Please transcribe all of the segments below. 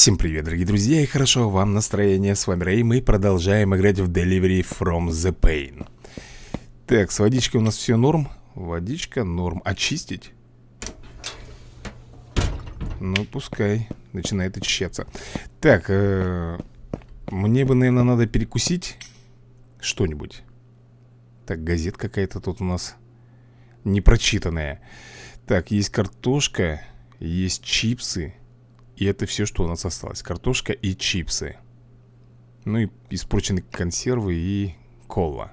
Всем привет, дорогие друзья, и хорошо вам настроение. С вами Рэй, мы продолжаем играть в Delivery from the Pain. Так, с водичкой у нас все норм. Водичка норм. Очистить? Ну, пускай. Начинает очищаться. Так, э -э мне бы, наверное, надо перекусить что-нибудь. Так, газет какая-то тут у нас непрочитанная. Так, есть картошка, есть чипсы. И это все, что у нас осталось. Картошка и чипсы. Ну и испорченные консервы и кола.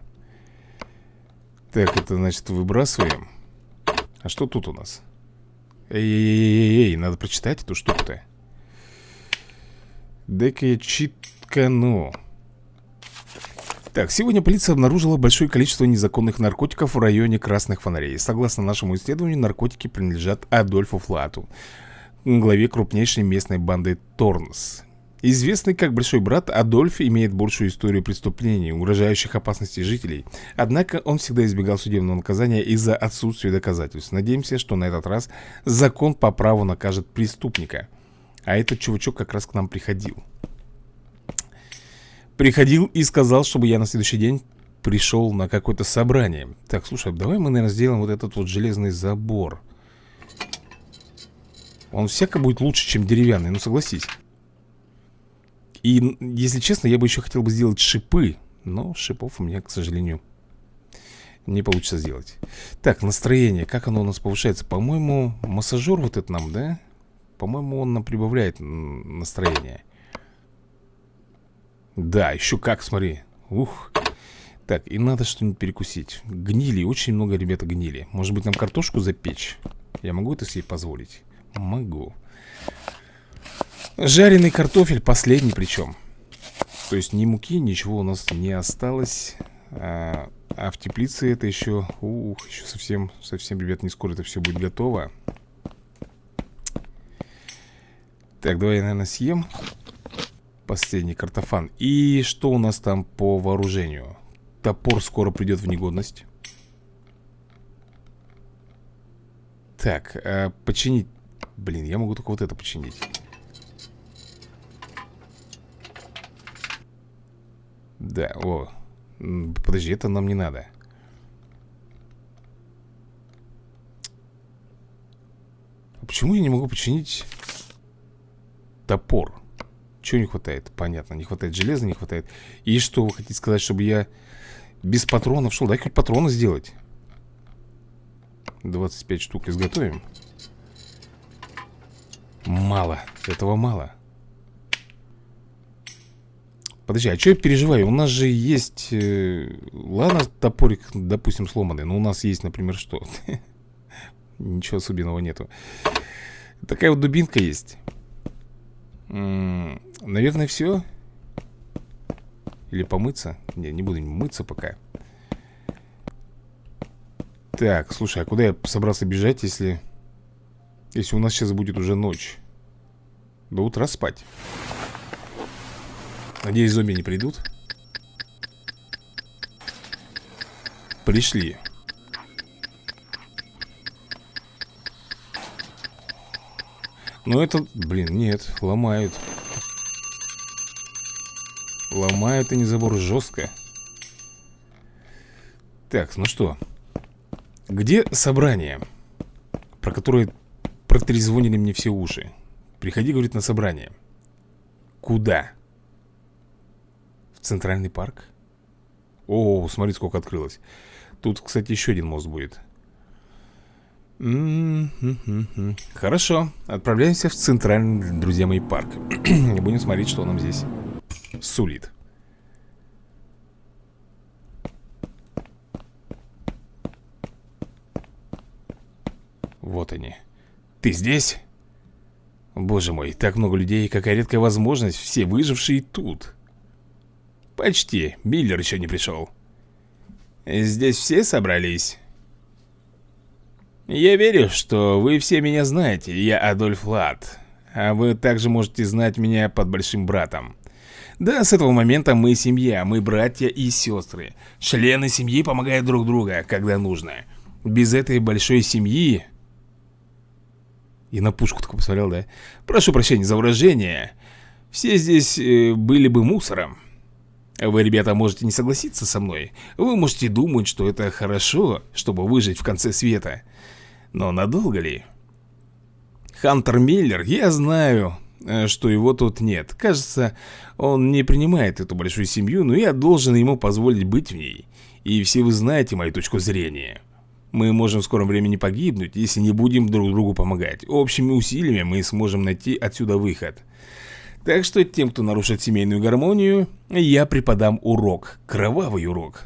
Так, это значит выбрасываем. А что тут у нас? Эй-эй-эй-эй, надо прочитать эту штуку-то. Дай-ка я читкану так, сегодня полиция обнаружила большое количество незаконных наркотиков в районе Красных Фонарей. Согласно нашему исследованию, наркотики принадлежат Адольфу Флату главе крупнейшей местной банды Торнс. Известный как Большой Брат, Адольф имеет большую историю преступлений, угрожающих опасности жителей. Однако он всегда избегал судебного наказания из-за отсутствия доказательств. Надеемся, что на этот раз закон по праву накажет преступника. А этот чувачок как раз к нам приходил. Приходил и сказал, чтобы я на следующий день пришел на какое-то собрание. Так, слушай, давай мы, наверное, сделаем вот этот вот железный забор. Он всяко будет лучше, чем деревянный, ну согласись И, если честно, я бы еще хотел бы сделать шипы Но шипов у меня, к сожалению, не получится сделать Так, настроение, как оно у нас повышается? По-моему, массажер вот этот нам, да? По-моему, он нам прибавляет настроение Да, еще как, смотри Ух Так, и надо что-нибудь перекусить Гнили, очень много ребята гнили Может быть нам картошку запечь? Я могу это себе позволить? Могу. Жареный картофель, последний причем То есть ни муки, ничего у нас не осталось а, а в теплице это еще Ух, еще совсем, совсем, ребят, не скоро это все будет готово. Так, давай я, наверное, съем Последний картофан. И что у нас там по вооружению? Топор скоро придет в негодность. Так, а починить Блин, я могу только вот это починить Да, о Подожди, это нам не надо а Почему я не могу починить Топор? Чего не хватает? Понятно, не хватает железа, не хватает И что вы хотите сказать, чтобы я Без патронов шел? Дай хоть патроны сделать 25 штук изготовим Мало, этого мало Подожди, а что я переживаю? У нас же есть... Э, ладно, топорик, допустим, сломанный Но у нас есть, например, что? Ничего особенного нету Такая вот дубинка есть Наверное, все Или помыться? Не, не буду мыться пока Так, слушай, а куда я собрался бежать, если... Если у нас сейчас будет уже ночь До утра спать. Надеюсь, зомби не придут. Пришли. Ну это, блин, нет, ломают. Ломают они забор жестко. Так, ну что? Где собрание? Про которое Протрезвонили мне все уши. Приходи, говорит, на собрание. Куда? В Центральный парк? О, смотри, сколько открылось. Тут, кстати, еще один мост будет. Хорошо, отправляемся в центральный, друзья мои, парк. Будем смотреть, что нам здесь сулит. Вот они ты здесь? Боже мой, так много людей, какая редкая возможность Все выжившие тут. Почти, Миллер еще не пришел Здесь все собрались? Я верю, что вы все меня знаете Я Адольф Лад. А вы также можете знать меня под большим братом. Да, с этого момента мы семья, мы братья и сестры Члены семьи помогают друг другу, когда нужно. Без этой большой семьи и на пушку такой посмотрел, да? Прошу прощения за выражение. Все здесь э, были бы мусором. Вы, ребята, можете не согласиться со мной. Вы можете думать, что это хорошо, чтобы выжить в конце света. Но надолго ли? Хантер Миллер, я знаю, э, что его тут нет. Кажется, он не принимает эту большую семью, но я должен ему позволить быть в ней. И все вы знаете мою точку зрения. Мы можем в скором времени погибнуть, если не будем друг другу помогать. Общими усилиями мы сможем найти отсюда выход. Так что тем, кто нарушит семейную гармонию, я преподам урок. Кровавый урок.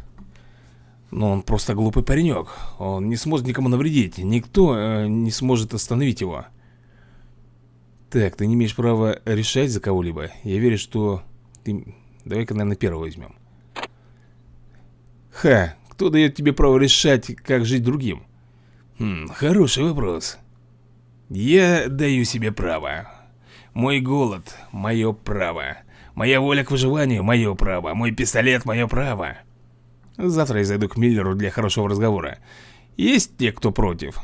Но он просто глупый паренек. Он не сможет никому навредить. Никто э, не сможет остановить его. Так, ты не имеешь права решать за кого-либо. Я верю, что ты... Давай-ка, наверное, первого возьмем. Ха, кто дает тебе право решать, как жить другим? Хм, хороший вопрос. Я даю себе право. Мой голод – мое право. Моя воля к выживанию – мое право. Мой пистолет – мое право. Завтра я зайду к Миллеру для хорошего разговора. Есть те, кто против?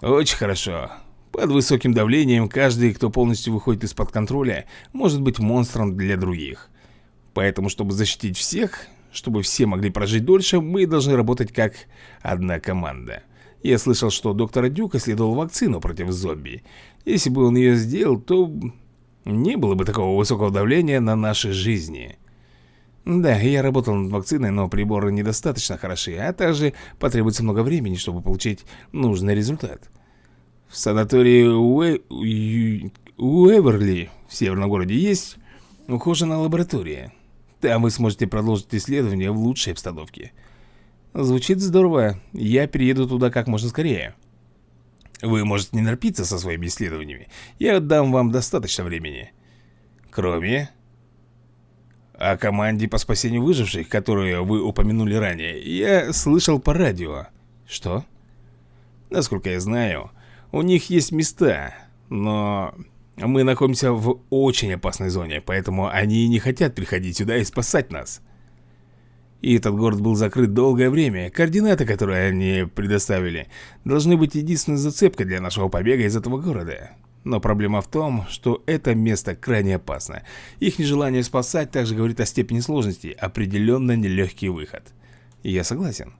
Очень хорошо. Под высоким давлением каждый, кто полностью выходит из-под контроля, может быть монстром для других. Поэтому, чтобы защитить всех, чтобы все могли прожить дольше, мы должны работать как одна команда. Я слышал, что доктор Дюк исследовал вакцину против зомби. Если бы он ее сделал, то не было бы такого высокого давления на наши жизни. Да, я работал над вакциной, но приборы недостаточно хороши, а также потребуется много времени, чтобы получить нужный результат. В санатории Уэ... Уэверли в северном городе есть ухоженная лаборатория. Там вы сможете продолжить исследование в лучшей обстановке. Звучит здорово. Я перееду туда как можно скорее. Вы можете не нарпиться со своими исследованиями. Я дам вам достаточно времени. Кроме... О команде по спасению выживших, которую вы упомянули ранее, я слышал по радио. Что? Насколько я знаю, у них есть места, но мы находимся в очень опасной зоне, поэтому они не хотят приходить сюда и спасать нас. И этот город был закрыт долгое время. Координаты, которые они предоставили, должны быть единственной зацепкой для нашего побега из этого города. Но проблема в том, что это место крайне опасно. Их нежелание спасать также говорит о степени сложности, определенно нелегкий выход. И я согласен.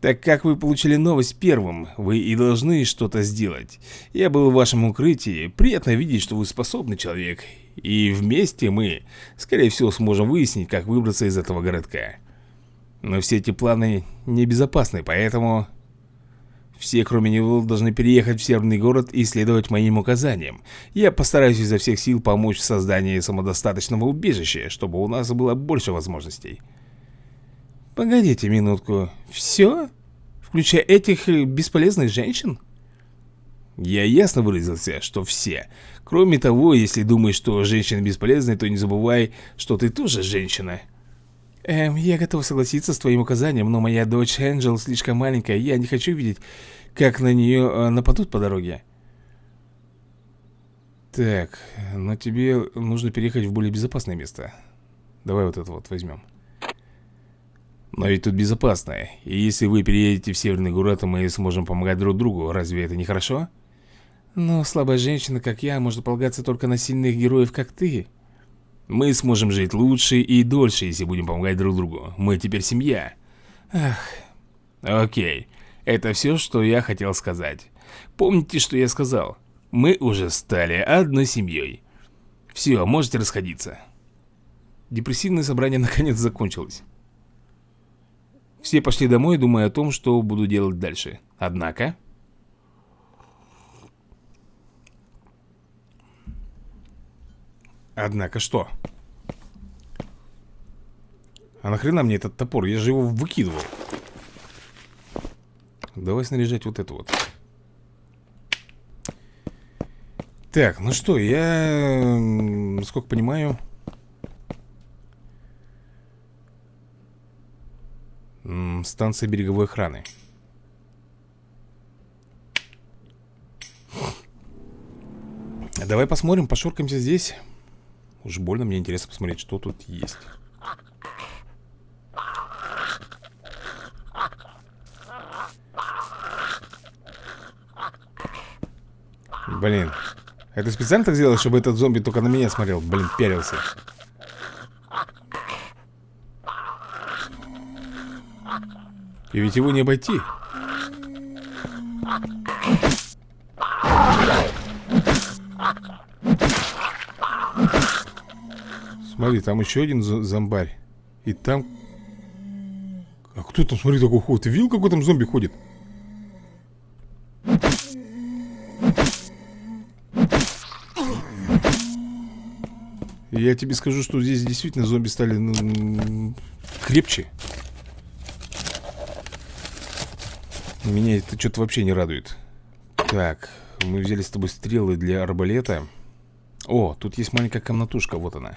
Так как вы получили новость первым, вы и должны что-то сделать. Я был в вашем укрытии, приятно видеть, что вы способный человек, и вместе мы, скорее всего, сможем выяснить, как выбраться из этого городка. Но все эти планы небезопасны, поэтому... Все, кроме него, должны переехать в северный город и следовать моим указаниям. Я постараюсь изо всех сил помочь в создании самодостаточного убежища, чтобы у нас было больше возможностей. Погодите минутку. Все? Включая этих бесполезных женщин? Я ясно выразился, что все. Кроме того, если думаешь, что женщина бесполезна, то не забывай, что ты тоже женщина. Эм, я готов согласиться с твоим указанием, но моя дочь Энджел слишком маленькая, я не хочу видеть, как на нее э, нападут по дороге. Так, но тебе нужно переехать в более безопасное место. Давай вот это вот возьмем. Но ведь тут безопасно. И если вы переедете в северный город, то мы сможем помогать друг другу. Разве это не хорошо? Но слабая женщина, как я, может полагаться только на сильных героев, как ты. Мы сможем жить лучше и дольше, если будем помогать друг другу. Мы теперь семья. Ах. Окей. Это все, что я хотел сказать. Помните, что я сказал? Мы уже стали одной семьей. Все, можете расходиться. Депрессивное собрание наконец закончилось. Все пошли домой, думая о том, что буду делать дальше. Однако... Однако что? А нахрена мне этот топор? Я же его выкидывал. Давай снаряжать вот это вот. Так, ну что, я, насколько понимаю... Станция береговой охраны. Давай посмотрим, пошуркаемся здесь. Уж больно мне интересно посмотреть, что тут есть. Блин. Это специально так сделал, чтобы этот зомби только на меня смотрел? Блин, пялился. И ведь его не обойти. Смотри, там еще один зомбарь. И там... А кто там, смотри, такой ходит? Ты видел, какой там зомби ходит? Я тебе скажу, что здесь действительно зомби стали ну, крепче. Меня это что-то вообще не радует. Так, мы взяли с тобой стрелы для арбалета. О, тут есть маленькая комнатушка, вот она.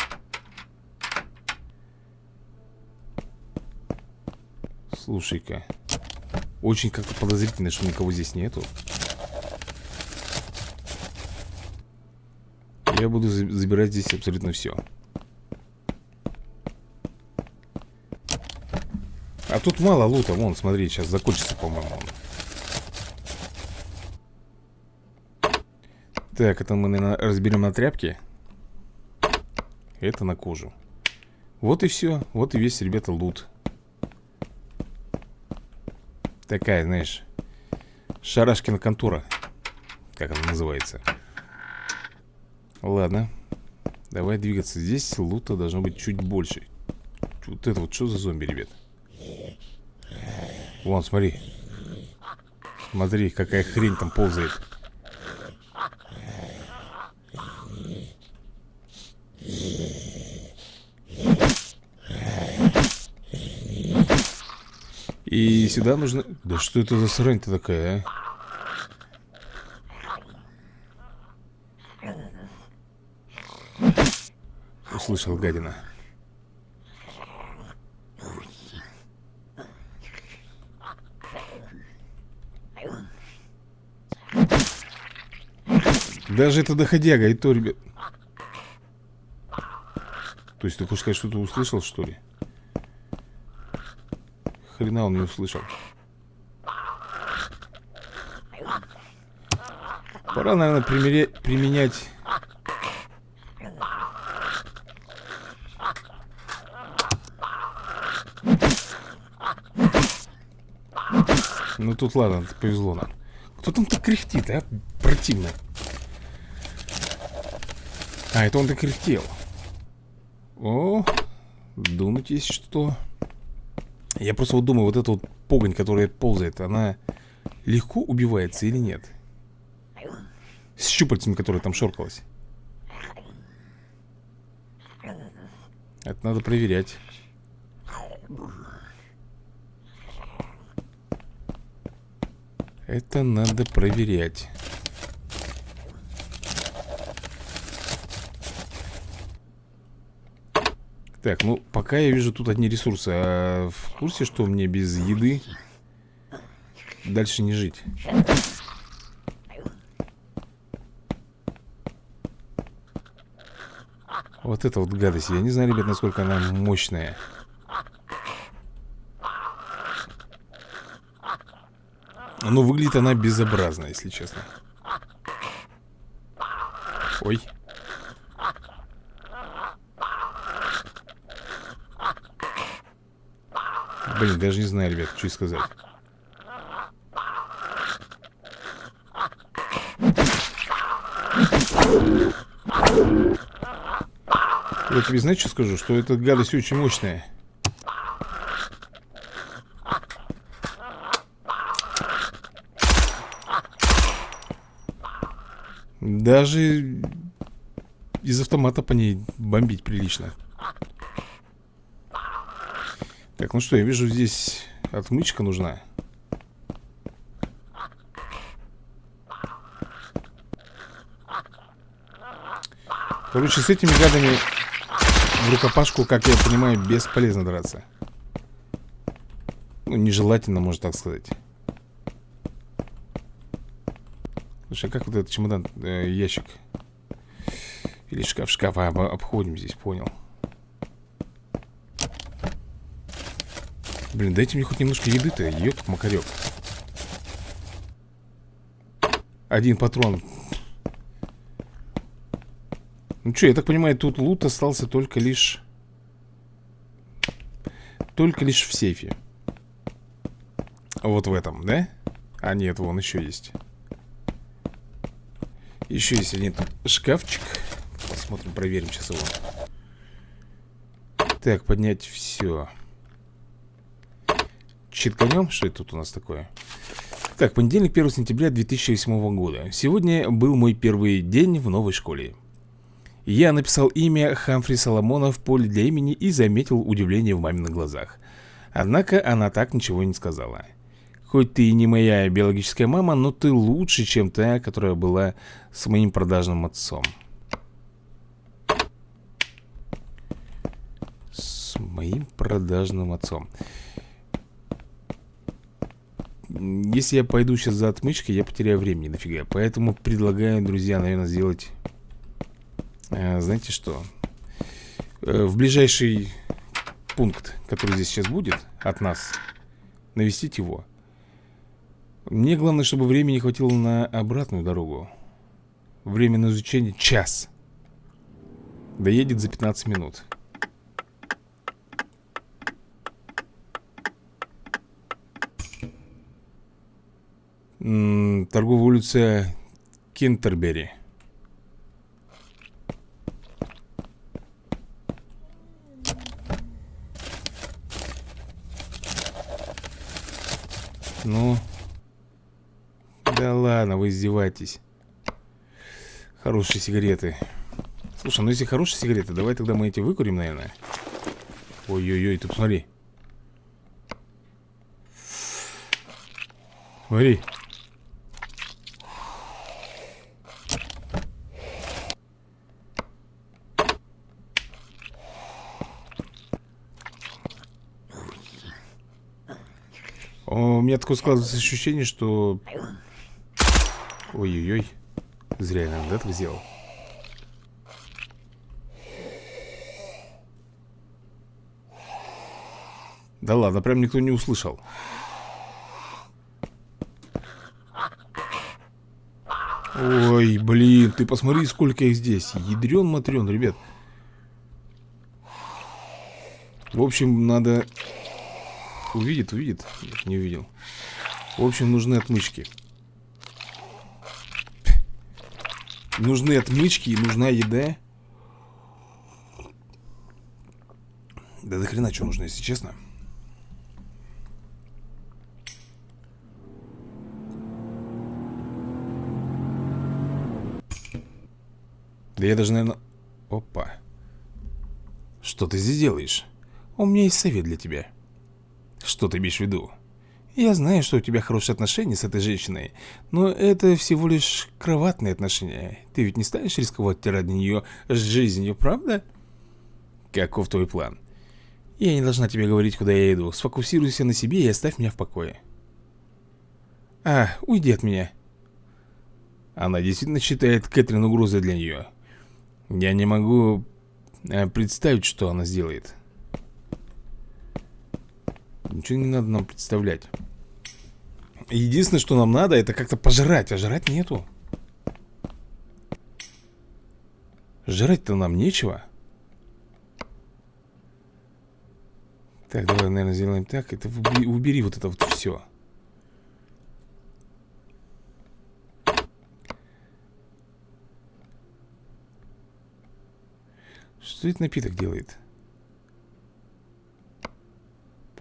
Слушай-ка. Очень как-то подозрительно, что никого здесь нету. Я буду забирать здесь абсолютно все. А тут мало лута, вон, смотри, сейчас закончится, по-моему. Так, это мы, наверное, разберем на тряпки. Это на кожу. Вот и все. Вот и весь, ребята, лут. Такая, знаешь, шарашкина контура. Как она называется. Ладно. Давай двигаться. Здесь лута должно быть чуть больше. Вот это вот что за зомби, ребят? Вон, смотри. Смотри, какая хрень там ползает. И сюда нужно... Да что это за срань-то такая, а? Услышал гадина. Даже это доходяга, и то, ребят... То есть ты хочешь сказать, что ты услышал, что ли? хрена он не услышал. Пора, наверное, примере... применять... Ну тут ладно, повезло нам. Кто там так кряхтит, а? Противно. А, это он так кряхтел. О, думать есть что. Я просто вот думаю, вот эта вот погонь, которая ползает, она легко убивается или нет? С щупальцами, которые там шоркалась. Это надо проверять. Это надо проверять. Так, ну, пока я вижу тут одни ресурсы. А в курсе, что мне без еды Дальше не жить? Вот это вот гадость. Я не знаю, ребят, насколько она мощная. Ну, выглядит она безобразно, если честно. Ой Блин, даже не знаю, ребят, что сказать. Я тебе знаешь, что скажу? Что эта гадость очень мощная. Даже из автомата по ней бомбить прилично. Так, ну что, я вижу здесь отмычка нужна. Короче, с этими гадами в рукопашку, как я понимаю, бесполезно драться. Ну, нежелательно, можно так сказать. Слушай, а как вот этот чемодан, э, ящик? Или шкаф-шкаф а, обходим здесь, понял Блин, дайте мне хоть немножко еды-то, ёк-макарёк Один патрон Ну что, я так понимаю, тут лут остался только лишь... Только лишь в сейфе. Вот в этом, да? А нет, вон еще есть. Еще есть один шкафчик. Посмотрим, проверим сейчас его. Так, поднять все. Читканем? Что это тут у нас такое? Так, понедельник, 1 сентября 2008 года. Сегодня был мой первый день в новой школе. Я написал имя Хамфри Соломона в поле для имени и заметил удивление в маминых глазах. Однако она так ничего не сказала. Хоть ты и не моя биологическая мама, но ты лучше, чем та, которая была с моим продажным отцом. С моим продажным отцом. Если я пойду сейчас за отмычкой, я потеряю времени нафига. Поэтому предлагаю, друзья, наверное, сделать... Э, знаете что? Э, в ближайший пункт, который здесь сейчас будет от нас, навестить его. Мне главное, чтобы времени хватило на обратную дорогу. Время на изучение час. Доедет за 15 минут. Торговая улица Кентербери. Ну, да ладно, вы издеваетесь. Хорошие сигареты. Слушай, ну если хорошие сигареты, давай тогда мы эти выкурим, наверное. Ой-ой-ой, ты посмотри. Смотри. У меня такое складывается ощущение, что... Ой-ой-ой. Зря я, наверное, так сделал. Да ладно, прям никто не услышал. Ой, блин, ты посмотри, сколько их здесь. Ядрен-матрен, ребят. В общем, надо Увидит, увидит. Не увидел. В общем, нужны отмычки. Нужны отмычки и нужна еда. Да до хрена что нужно, если честно. Да я даже, наверное... Опа. Что ты здесь делаешь? У меня есть совет для тебя. Что ты имеешь в виду? Я знаю, что у тебя хорошие отношения с этой женщиной, но это всего лишь кроватные отношения. Ты ведь не станешь рисковать ради нее жизнью, правда? Каков твой план? Я не должна тебе говорить, куда я иду. Сфокусируйся на себе и оставь меня в покое. А, уйди от меня. Она действительно считает Кэтрин угрозой для нее. Я не могу э, представить, что она сделает. Ничего не надо нам представлять. Единственное, что нам надо, это как-то пожрать А жрать нету. Жрать-то нам нечего. Так, давай, наверное, сделаем так. Это убери, убери вот это вот все Что этот напиток делает?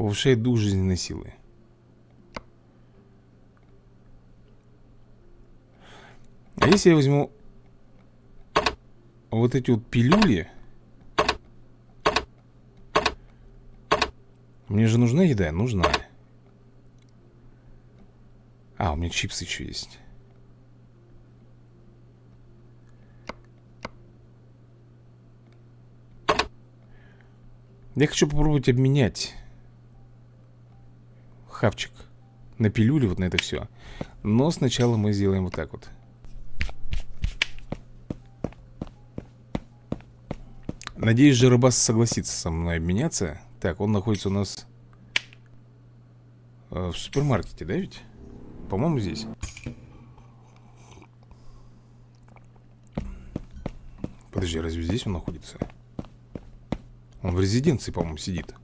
Повышает дух жизненной силы. А если я возьму вот эти вот пилюли... Мне же нужна еда? Нужна. А, у меня чипсы еще есть. Я хочу попробовать обменять хавчик на пилюли, вот на это все. Но сначала мы сделаем вот так вот. Надеюсь, Жеребас согласится со мной обменяться. Так, он находится у нас э, в супермаркете, да ведь? По-моему, здесь. Подожди, разве здесь он находится? Он в резиденции, по-моему, сидит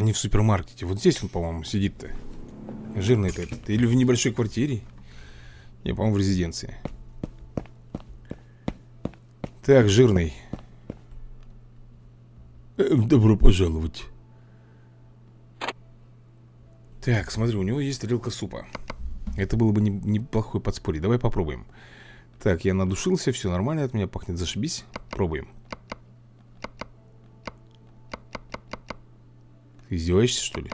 Не в супермаркете. Вот здесь он, по-моему, сидит-то. Жирный этот. Или в небольшой квартире. Я, по-моему, в резиденции. Так, жирный. Эм, Добро пожаловать. Так, смотри, у него есть тарелка супа. Это было бы неплохое подспорье. Давай попробуем. Так, я надушился, все нормально От меня пахнет, зашибись. Пробуем Ты издеваешься, что ли?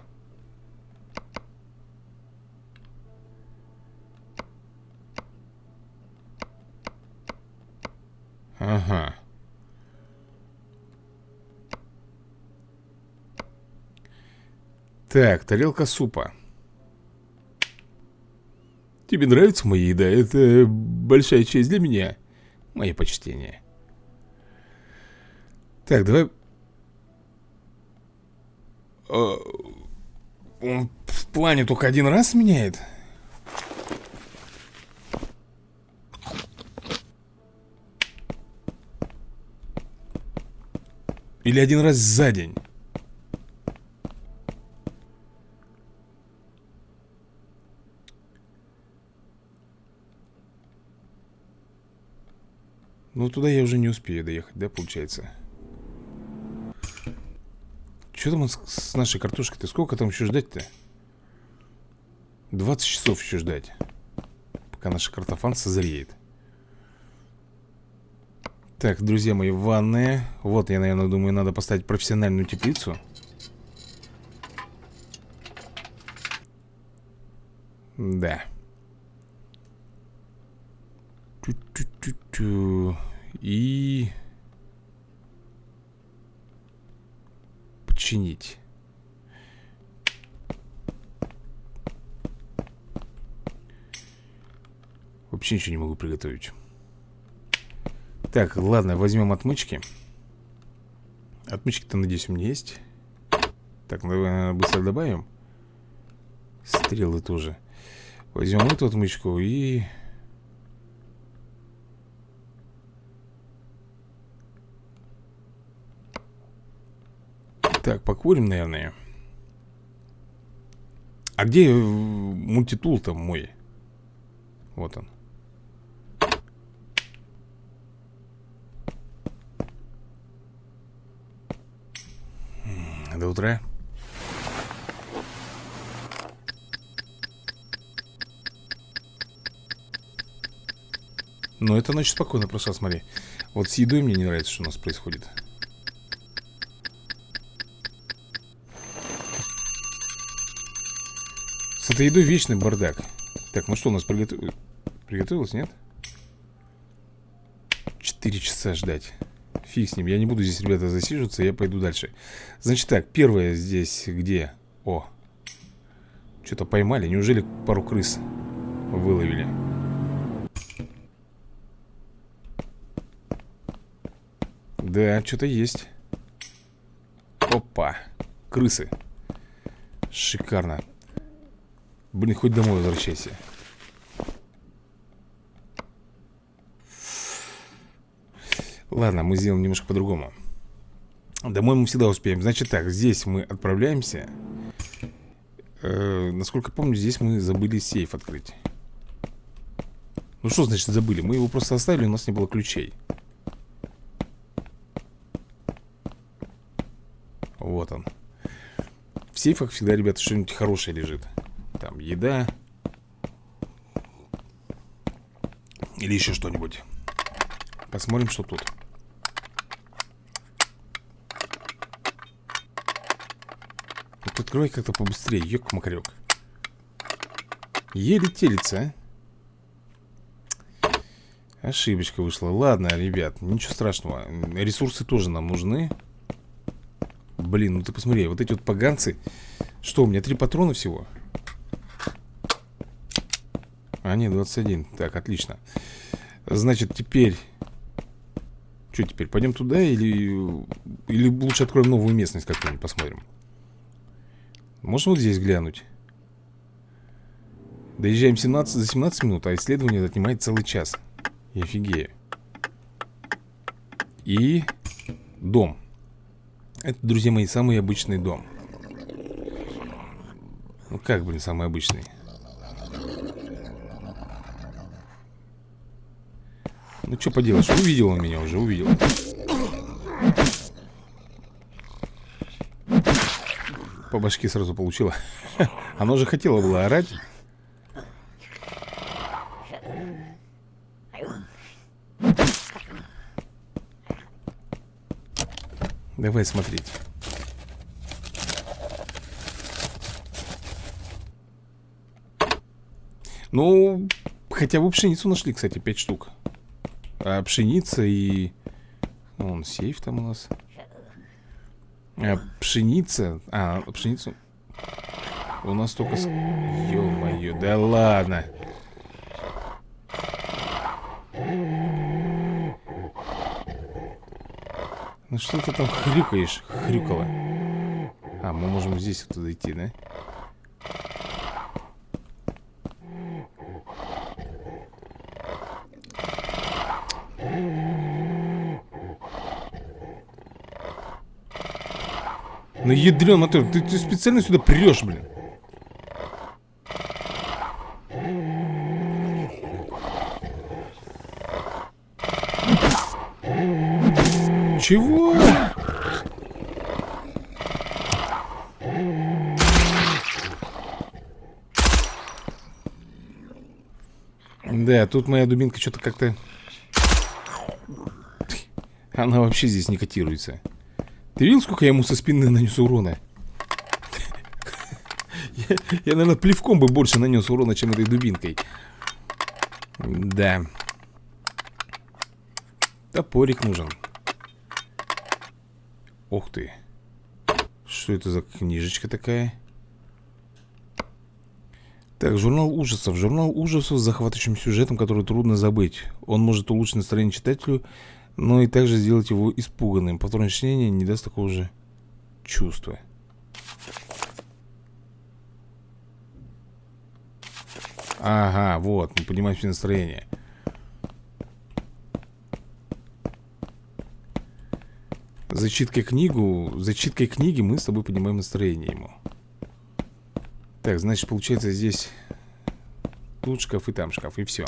Ага. Так, тарелка супа. Тебе нравится моя еда? Это большая честь для меня. Мое почтение. Так, давай... А, он в плане только один раз меняет? Или один раз за день? Ну, туда я уже не успею доехать, да, получается? Что там с, с нашей картошкой-то? Сколько там еще ждать-то? 20 часов еще ждать Пока наш картофан созреет так, друзья мои, ванная Вот, я, наверное, думаю, надо поставить профессиональную теплицу Да Ту -ту -ту -ту. И... Починить. Вообще ничего не могу приготовить. Так, ладно, возьмем отмычки. Отмычки-то, надеюсь, у меня есть. Так, давай быстро добавим. Стрелы тоже. Возьмем эту отмычку и... Так, покурим, наверное А где э, мультитул там мой? Вот он До утра. Но это ночь спокойно прошла, смотри. Вот с едой мне не нравится, что у нас происходит. Этой едой вечный бардак. Так, ну что у нас приготов... приготовилось, нет? Четыре часа ждать. Фиг с ним, я не буду здесь, ребята, засиживаться Я пойду дальше Значит так, первое здесь где? О, что-то поймали Неужели пару крыс выловили? Да, что-то есть Опа, крысы Шикарно Блин, хоть домой возвращайся. Ладно, мы сделаем немножко по-другому. Домой мы всегда успеем. Значит так, здесь мы отправляемся. Э, Насколько помню, здесь мы забыли сейф открыть. Ну что значит забыли? Мы его просто оставили, у нас не было ключей. Вот он. В сейфах всегда, ребята, что-нибудь хорошее лежит Там еда Или еще что-нибудь. Посмотрим, что тут. Открывай как-то побыстрее, ёк-макарёк. Еле телится, а? Ошибочка вышла. Ладно, ребят, ничего страшного. Ресурсы тоже нам нужны. Блин, ну ты посмотри Вот эти вот поганцы. Что, у меня три патрона всего? А, нет, 21 Так, отлично Значит, теперь Что теперь, пойдем туда или Или лучше откроем новую местность как-нибудь, посмотрим можно вот здесь глянуть? Доезжаем 17 за 17 минут, а исследование отнимает целый час. Я офигею. И дом. Это, друзья мои, самый обычный дом. Ну как, блин, самый обычный? Ну что поделаешь, увидел он меня уже, увидел. По башке сразу получила. Оно же хотело было орать. Давай смотреть. Ну, хотя бы пшеницу нашли, кстати, 5 штук. А пшеница и... Вон, сейф там у нас. А, пшеница... А, пшеницу... У нас только... Ё-моё, да ладно. Ну что ты там хрюкаешь, хрюкала? А, мы можем здесь вот зайти, да? Ну ядрен мотор, ты, ты специально сюда прешь, блин Чего? Да, тут моя дубинка что-то как-то... Она вообще здесь не котируется Ты видел, сколько я ему со спины нанес урона? Я, я, наверное, плевком бы больше нанес урона, чем этой дубинкой Да Топорик нужен Ух ты. Что это за книжечка такая? Так, журнал ужасов. Журнал ужасов с захватывающим сюжетом, который трудно забыть. Он может улучшить настроение читателю, но и также сделать его испуганным. Повторное чтение не даст такого же чувства. Ага, вот, мы понимаем все настроение. Зачиткой книгу, зачиткой книги мы с тобой поднимаем настроение ему. Так, значит, получается здесь тут шкаф и там шкаф, и все.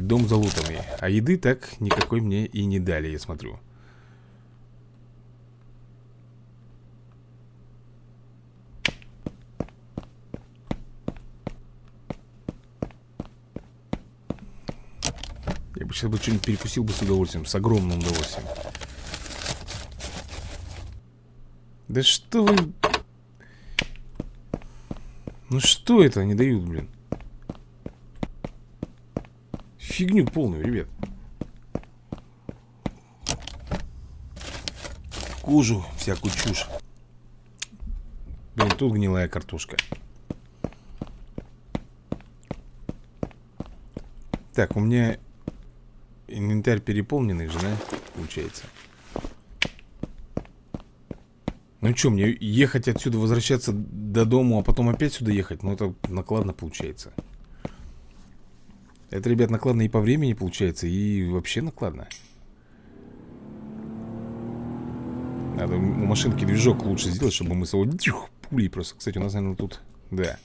И дом залутанный. А еды так никакой мне и не дали, я смотрю. бы сейчас бы что-нибудь перекусил бы с удовольствием С огромным удовольствием Да что вы... Ну что это они дают, блин? Фигню полную, ребят Кожу, всякую чушь Блин, тут гнилая картошка Так, у меня Инвентарь переполненный же, да? Получается. Ну что, мне ехать отсюда, возвращаться до дому, а потом опять сюда ехать? Ну это накладно получается. Это, ребят, накладно и по времени получается, и вообще накладно. Надо у машинки движок лучше сделать, чтобы мы с его пулей просто. Кстати, у нас, наверное, тут... Да.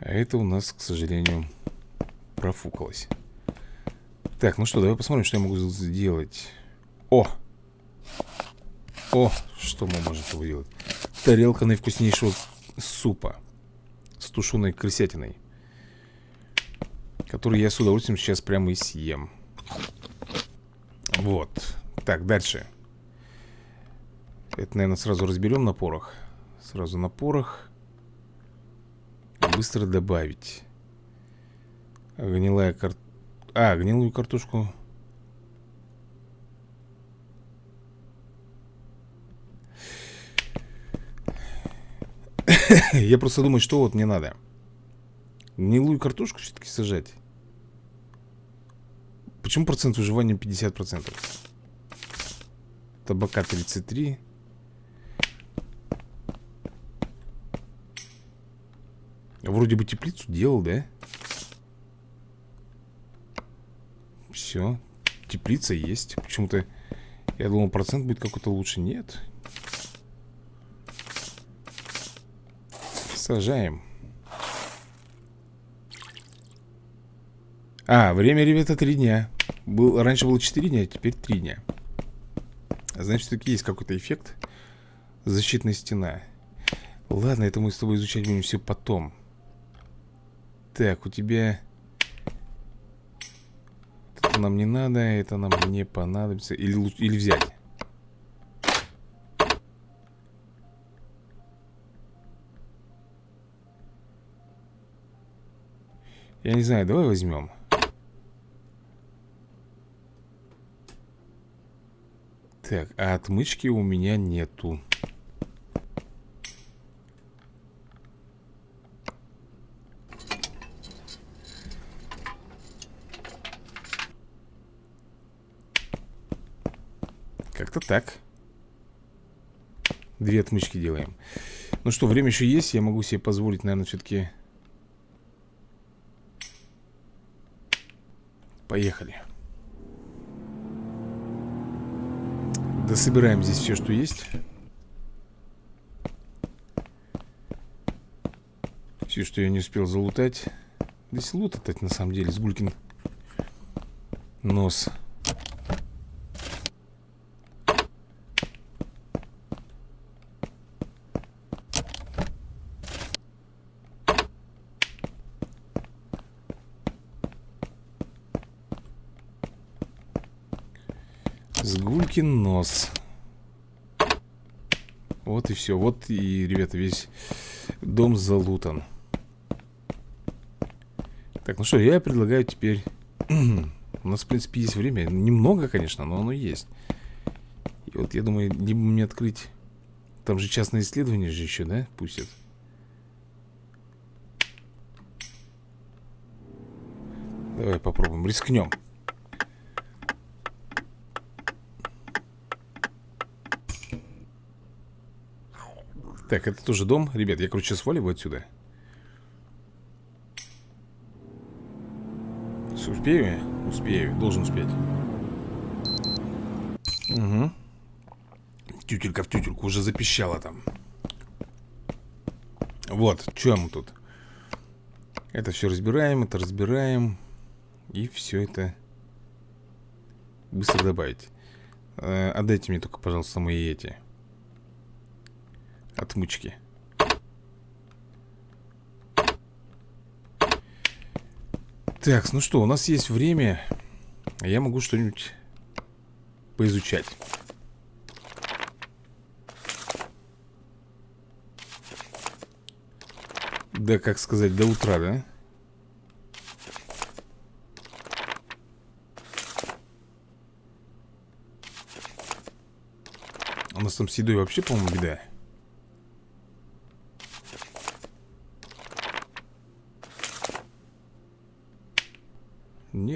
А это у нас, к сожалению, профукалось. Так, ну что, давай посмотрим, что я могу сделать. О! О! Что мы можем сделать? Тарелка наивкуснейшего супа с тушеной крысятиной. Который я с удовольствием сейчас прямо и съем. Вот. Так, дальше. Это, наверное, сразу разберем на порох. Сразу на порох. Быстро добавить. Гнилая кар... А, гнилую картошку. Я просто думаю, что вот мне надо. Гнилую картошку все-таки сажать. почему процент выживания 50%? Табака 33 Вроде бы теплицу делал, да? Все Теплица есть Почему-то я думал процент будет какой-то лучше Нет Сажаем. А, время, ребята, три дня. Был, Раньше было 4 дня, а теперь 3 дня. Значит, таки есть какой-то эффект. Защитная стена. Ладно, это мы с тобой изучать будем все потом. Так, у тебя Это нам не надо, это нам не понадобится. Или, или взять Я не знаю, давай возьмем. Так, а отмычки у меня нету. Как-то так. Две отмычки делаем. Ну что, время еще есть Я могу себе позволить, наверное, все-таки Поехали. Дособираем здесь все, что есть. Все, что я не успел залутать. Здесь лутать на самом деле Сгулькин нос. Сгулькин нос. Вот и все Вот и, ребята, весь дом залутан. Так, ну что, я предлагаю теперь У нас, в принципе, есть время. Немного, конечно, но оно есть. И вот я думаю, либо мне открыть Там же частное исследование же еще, да, пустят? Давай попробуем, рискнем Так, это тоже дом? Ребят, я, короче, сваливаю отсюда. Успею? Успею, должен успеть. Угу Тютелька в тютельку уже запищала там. Вот, что мы тут? Это все разбираем, это разбираем. И все это Быстро добавить. Э, Отдайте мне только, пожалуйста, мои эти отмычки. Так, ну что, у нас есть время. Я могу что-нибудь поизучать. Да, как сказать, до утра, да? У нас там с едой вообще, по-моему, беда.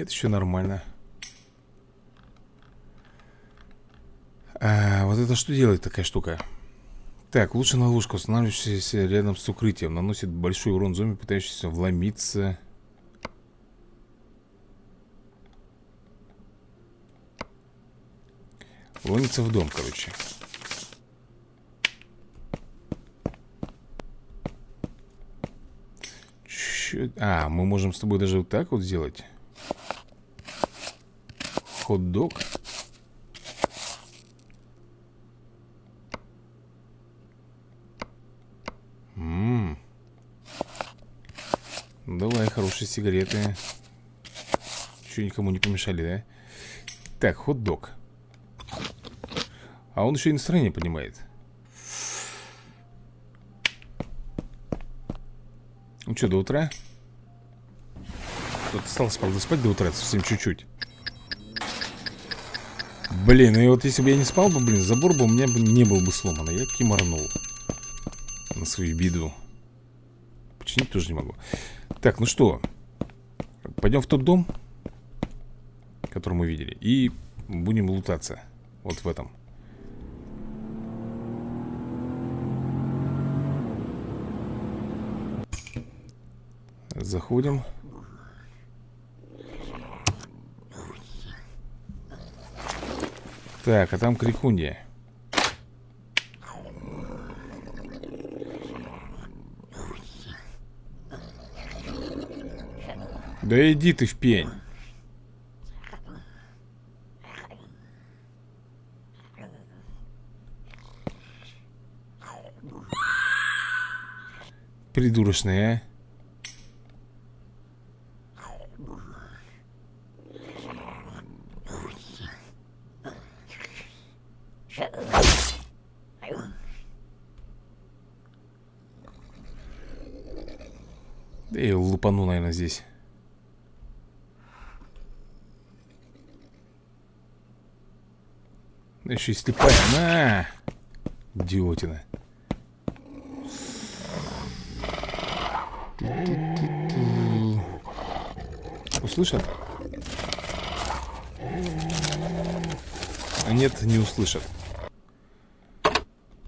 Нет, еще нормально. А, Вот это что делает такая штука? Так, лучше на ловушка, устанавливающаяся рядом с укрытием. Наносит большой урон зомби, пытающийся вломиться. Ломится в дом, короче. А, мы можем с тобой даже вот так вот сделать Хот-дог. Ммм. Давай, хорошие сигареты. Че, никому не помешали, да? Так, хот-дог. А он еще и настроение поднимает. Ну что, до утра? Тут осталось, правда, спать до утра, совсем чуть-чуть. Блин, и вот если бы я не спал бы, блин, забор бы у меня бы не был бы сломан. А я киморнул. На свою беду. Починить тоже не могу. Так, ну что? Пойдем в тот дом? Который мы видели И будем лутаться Вот в этом Заходим Так, а там крикунья. Да иди ты в пень. Придурочная, а Да лупану, наверное, здесь. Еще и слепая На! Идиотина. Услышат? А нет, не услышат.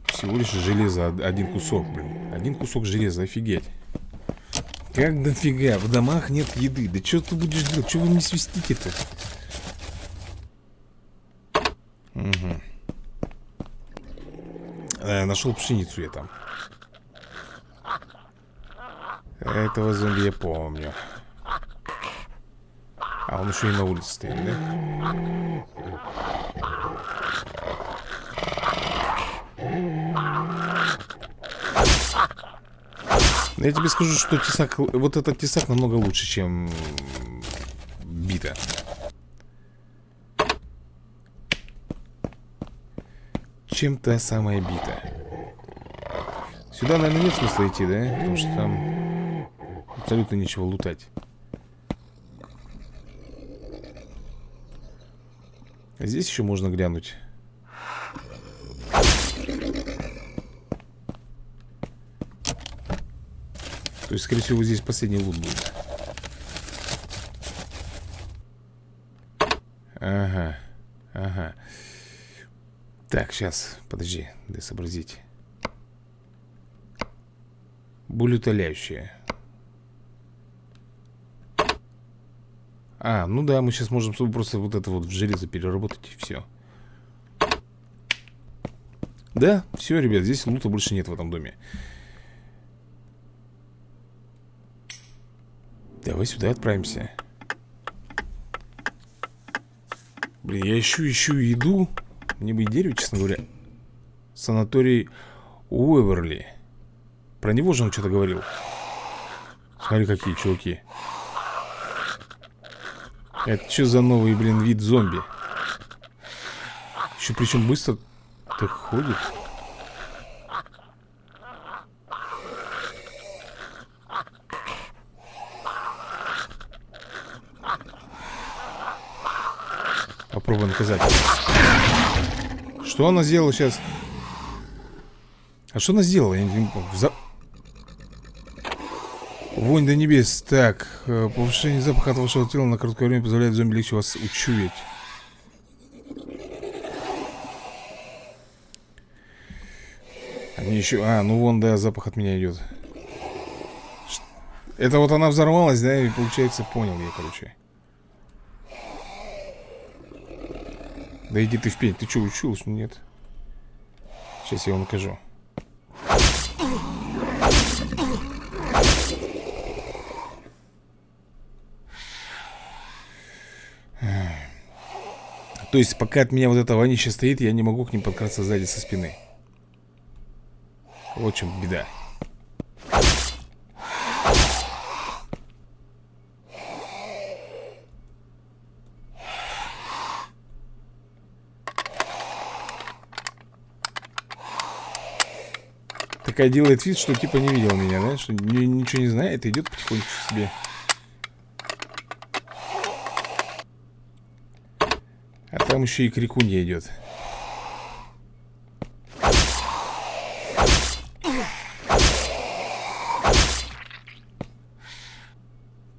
Всего лишь железо Один кусок, блин. Один кусок железа, офигеть как дофига? В домах нет еды. Да что ты будешь делать? Чего вы не свистите-то? Угу. Э, нашел пшеницу я там. Этого зомби я помню. А он еще и на улице стоит, да? Я тебе скажу, что тесак, вот этот тесак намного лучше, чем бита. Чем та самая бита. Сюда, наверное, нет смысла идти, да? Потому что там абсолютно ничего лутать. А здесь еще можно глянуть. То есть, скорее всего, здесь последний лут будет. Ага, ага. Так, сейчас, подожди, дай сообразить. Боль. А, ну да, мы сейчас можем просто вот это вот в железо переработать и все. Да, все, ребят, здесь лута больше нет в этом доме. Давай сюда отправимся. Блин, я ищу, ищу еду. Мне бы и дерево, честно говоря. Санаторий Уэверли. Про него же он что-то говорил. Смотри, какие чуваки. Это что за новый, блин, вид зомби? Еще причем быстро так ходит Попробуем наказать. Что она сделала сейчас? А что она сделала? Я не За... Вонь до небес. Так, э, повышение запаха от вашего тела на короткое время позволяет зомби легче вас учуять. Они еще... А, ну вон, да, запах от меня идет. Это вот она взорвалась, да, и получается, понял я, короче. Да иди ты в пень, ты что, учился? Нет. Сейчас я вам накажу. То есть, пока от меня вот это вонище стоит, я не могу к ним подкраться сзади со спины. Вот чем беда. Такая делает вид, что типа не видел меня, да? Что ничего не знает, идет потихоньку себе. А там еще и крикунья идет.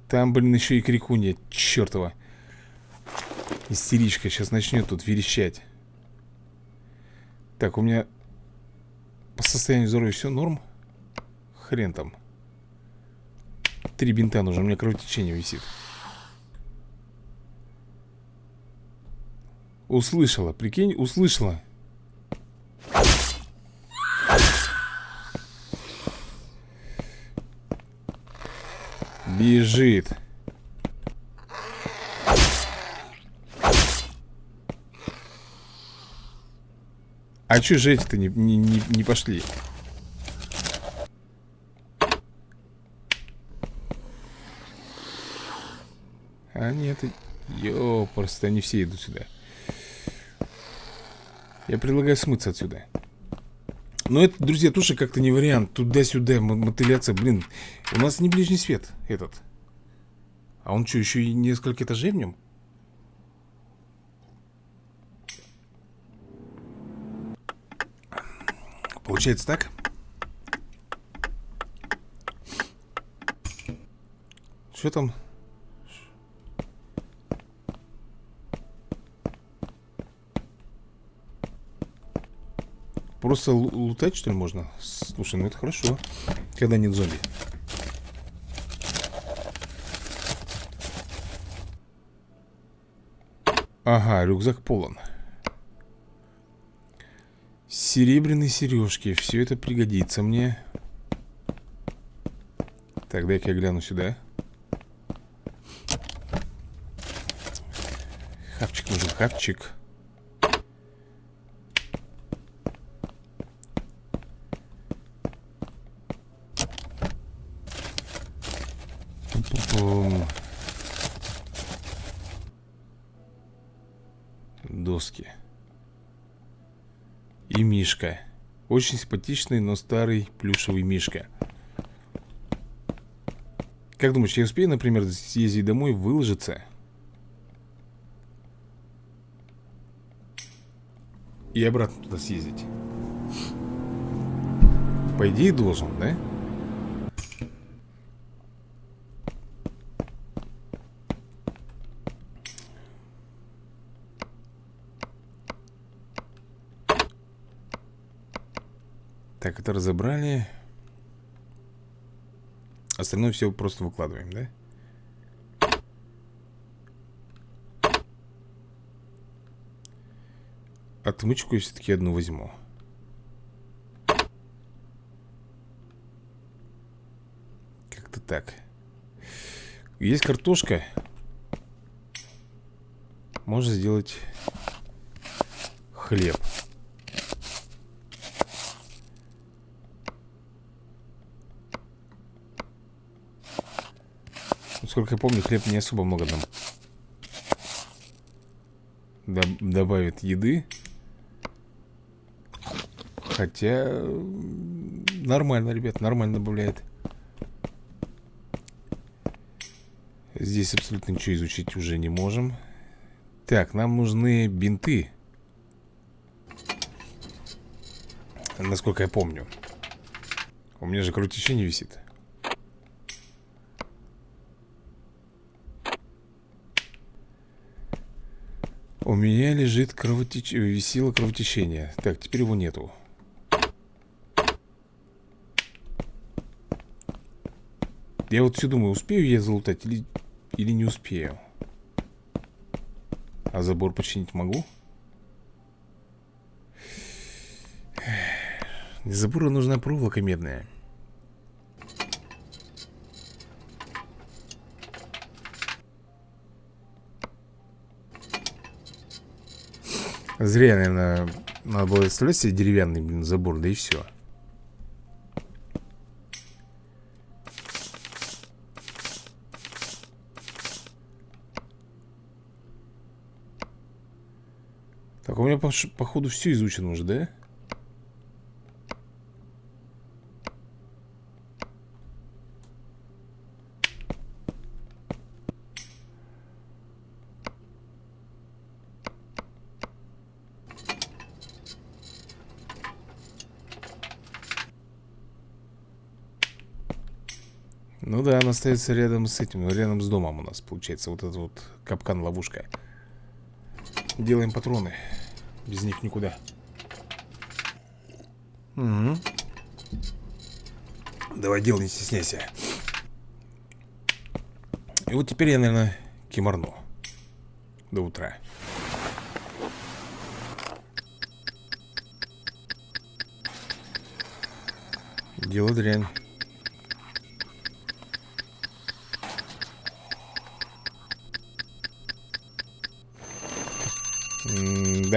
Там, блин, еще и крикунья, чертова. Истеричка сейчас начнет тут верещать. Так, у меня состоянию здоровья все норм? Хрен там. Три бинта нужно, у меня кровотечение висит. Услышала, прикинь, услышала. Бежит. А чё же эти-то не, не, не, не пошли? А нет, ё, просто они все идут сюда. Я предлагаю смыться отсюда. Но это, друзья, тоже как-то не вариант. Туда-сюда мотыляться, блин. У нас не ближний свет этот. А он что, еще и несколько этажей в нем? Получается так? Что там? Просто лутать, что ли, можно? Слушай, ну это хорошо Когда нет зомби Ага, рюкзак полон Серебряные сережки Все это пригодится мне. Так, дай-ка я гляну сюда. Хавчик нужен, хавчик Доски и Мишка. Очень симпатичный, но старый плюшевый Мишка. Как думаешь, я успею, например, съездить домой, выложиться? И обратно туда съездить? По идее, должен, да? Так, это разобрали. Остальное все просто выкладываем, да? Отмычку я все-таки одну возьму. Как-то так. Есть картошка. Можно сделать хлеб. Насколько я помню, хлеб не особо много нам Доб добавит еды. Хотя нормально, ребят, нормально добавляет. Здесь абсолютно ничего изучить уже не можем. Так, нам нужны бинты. Насколько я помню. У меня же кровотечение висит. У меня лежит кровотечение, висело кровотечение. Так, теперь его нету. Я вот все думаю, успею я залутать или, или не успею? А забор починить могу? Для забора нужна проволока медная Зря, наверное, надо было оставлять себе деревянный, блин, забор, да и все. Так, у меня, походу, все изучено уже, да, она остается рядом с этим, рядом с домом у нас получается Вот этот вот капкан-ловушка. Делаем патроны Без них никуда. Угу. Давай делай, не стесняйся. И вот теперь я, наверное, кимарну До утра. Дело дрянь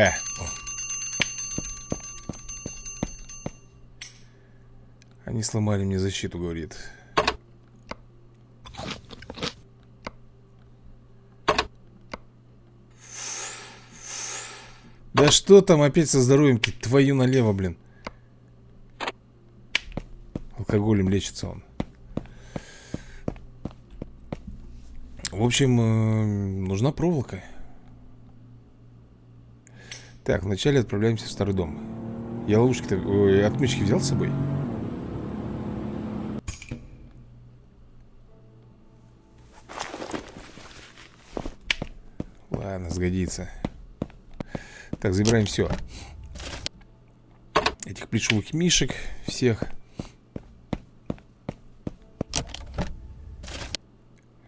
да. Они сломали мне защиту, говорит. Да что там опять со здоровьем Твою налево, блин Алкоголем лечится он В общем, э, нужна проволока так, вначале отправляемся в старый дом. Я ловушки-то... Отмычки взял с собой? Ладно, сгодится. Так, забираем все Этих плечевых мишек Всех.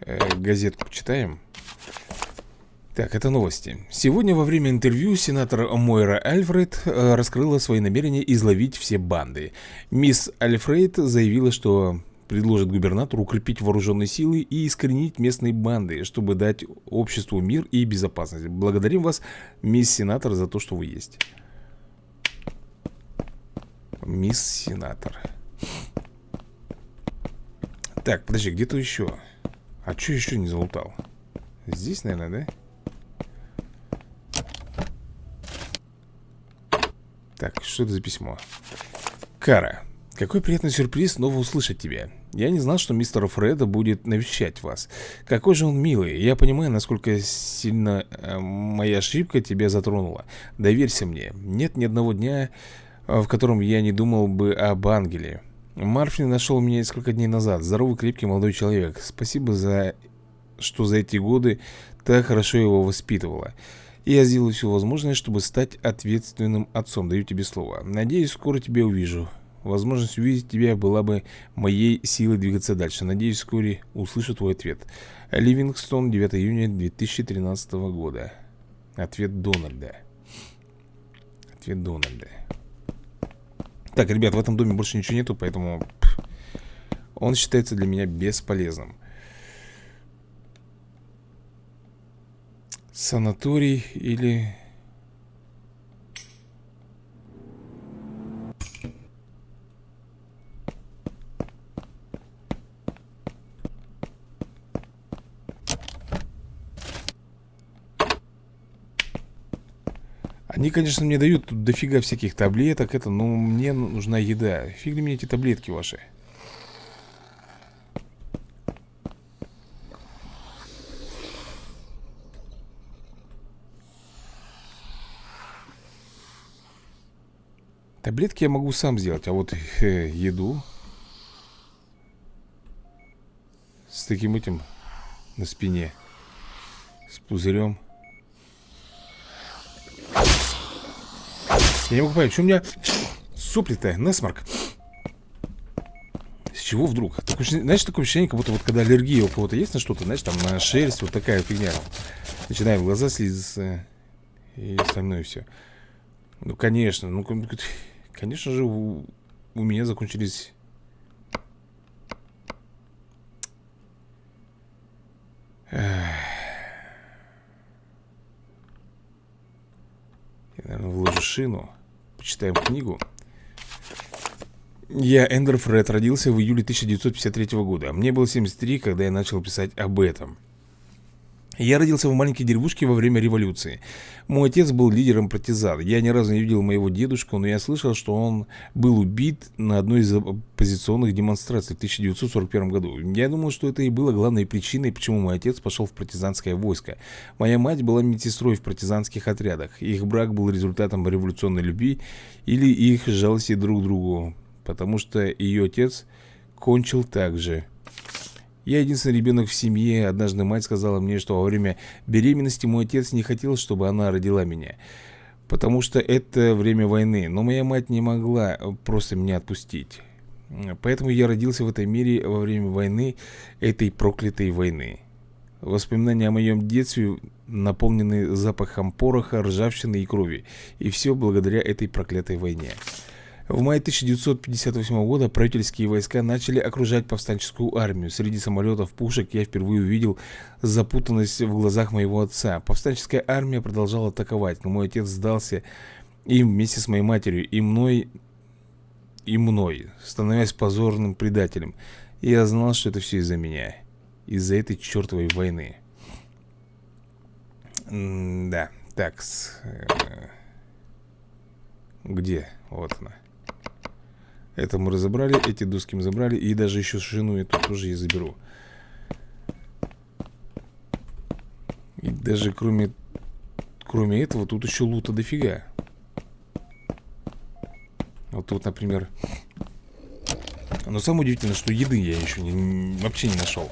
Э, Газетку почитаем так, это новости. Сегодня во время интервью сенатор Мойра Альфред э, раскрыла свои намерения изловить все банды. Мисс Альфред заявила, что предложит губернатору укрепить вооруженные силы и искоренить местные банды, чтобы дать обществу мир и безопасность. Благодарим вас, мисс сенатор, за то, что вы есть. Мисс сенатор. Так, подожди, где-то еще. А что еще не залутал? Здесь, наверное, да? Так, что это за письмо? Кара, какой приятный сюрприз снова услышать тебя. Я не знал, что мистер Фреда будет навещать вас. Какой же он милый. Я понимаю, насколько сильно э, моя ошибка тебя затронула. Доверься мне. Нет ни одного дня, э, в котором я не думал бы об ангеле. Марфин нашел меня несколько дней назад. Здоровый, крепкий молодой человек. Спасибо за что за эти годы так хорошо его воспитывала. Я сделаю все возможное, чтобы стать ответственным отцом. Даю тебе слово. Надеюсь, скоро тебя увижу. Возможность увидеть тебя была бы моей силой двигаться дальше. Надеюсь, вскоре услышу твой ответ. Ливингстон, 9 июня 2013 года. Ответ Дональда. Ответ Дональда. Так, ребят, в этом доме больше ничего нету, поэтому он считается для меня бесполезным. Санаторий или... Они, конечно, мне дают тут дофига всяких таблеток, это, но мне нужна еда. Фиг мне эти таблетки ваши. Таблетки я могу сам сделать, а вот э, еду с таким этим на спине, с пузырем. Я не могу понять, что у меня сопли-то, насморк. С чего вдруг? Такое, знаешь, такое ощущение, как будто вот когда аллергия у кого-то есть на что-то, знаешь, там на шерсть, вот такая фигня. Начинаем глаза слизаться и остальное все. Ну, конечно, ну, Конечно же, у, у меня закончились... Я, наверное, вложу шину. Почитаем книгу. Я, Эндер Фред, родился в июле 1953 года. Мне было 73, когда я начал писать об этом. Я родился в маленькой деревушке во время революции. Мой отец был лидером партизан. Я ни разу не видел моего дедушку, но я слышал, что он был убит на одной из оппозиционных демонстраций в 1941 году. Я думал, что это и было главной причиной, почему мой отец пошел в партизанское войско. Моя мать была медсестрой в партизанских отрядах. Их брак был результатом революционной любви или их жалости друг к другу, потому что ее отец кончил так же. Я единственный ребенок в семье. Однажды мать сказала мне, что во время беременности мой отец не хотел, чтобы она родила меня. Потому что это время войны. Но моя мать не могла просто меня отпустить. Поэтому я родился в этой мире во время войны, этой проклятой войны. Воспоминания о моем детстве наполнены запахом пороха, ржавчины и крови. И все благодаря этой проклятой войне. В мае 1958 года правительские войска начали окружать повстанческую армию. Среди самолетов пушек я впервые увидел запутанность в глазах моего отца. Повстанческая армия продолжала атаковать, но мой отец сдался им вместе с моей матерью и мной, и мной, становясь позорным предателем. Я знал, что это все из-за меня. Из-за этой чертовой войны. М да, так. Э, где? Вот она. Это мы разобрали, эти доски мы забрали И даже еще шину эту тоже я заберу. И даже кроме Кроме этого, тут еще лута дофига. Вот тут, например. Но самое удивительное, что еды я еще не, вообще не нашел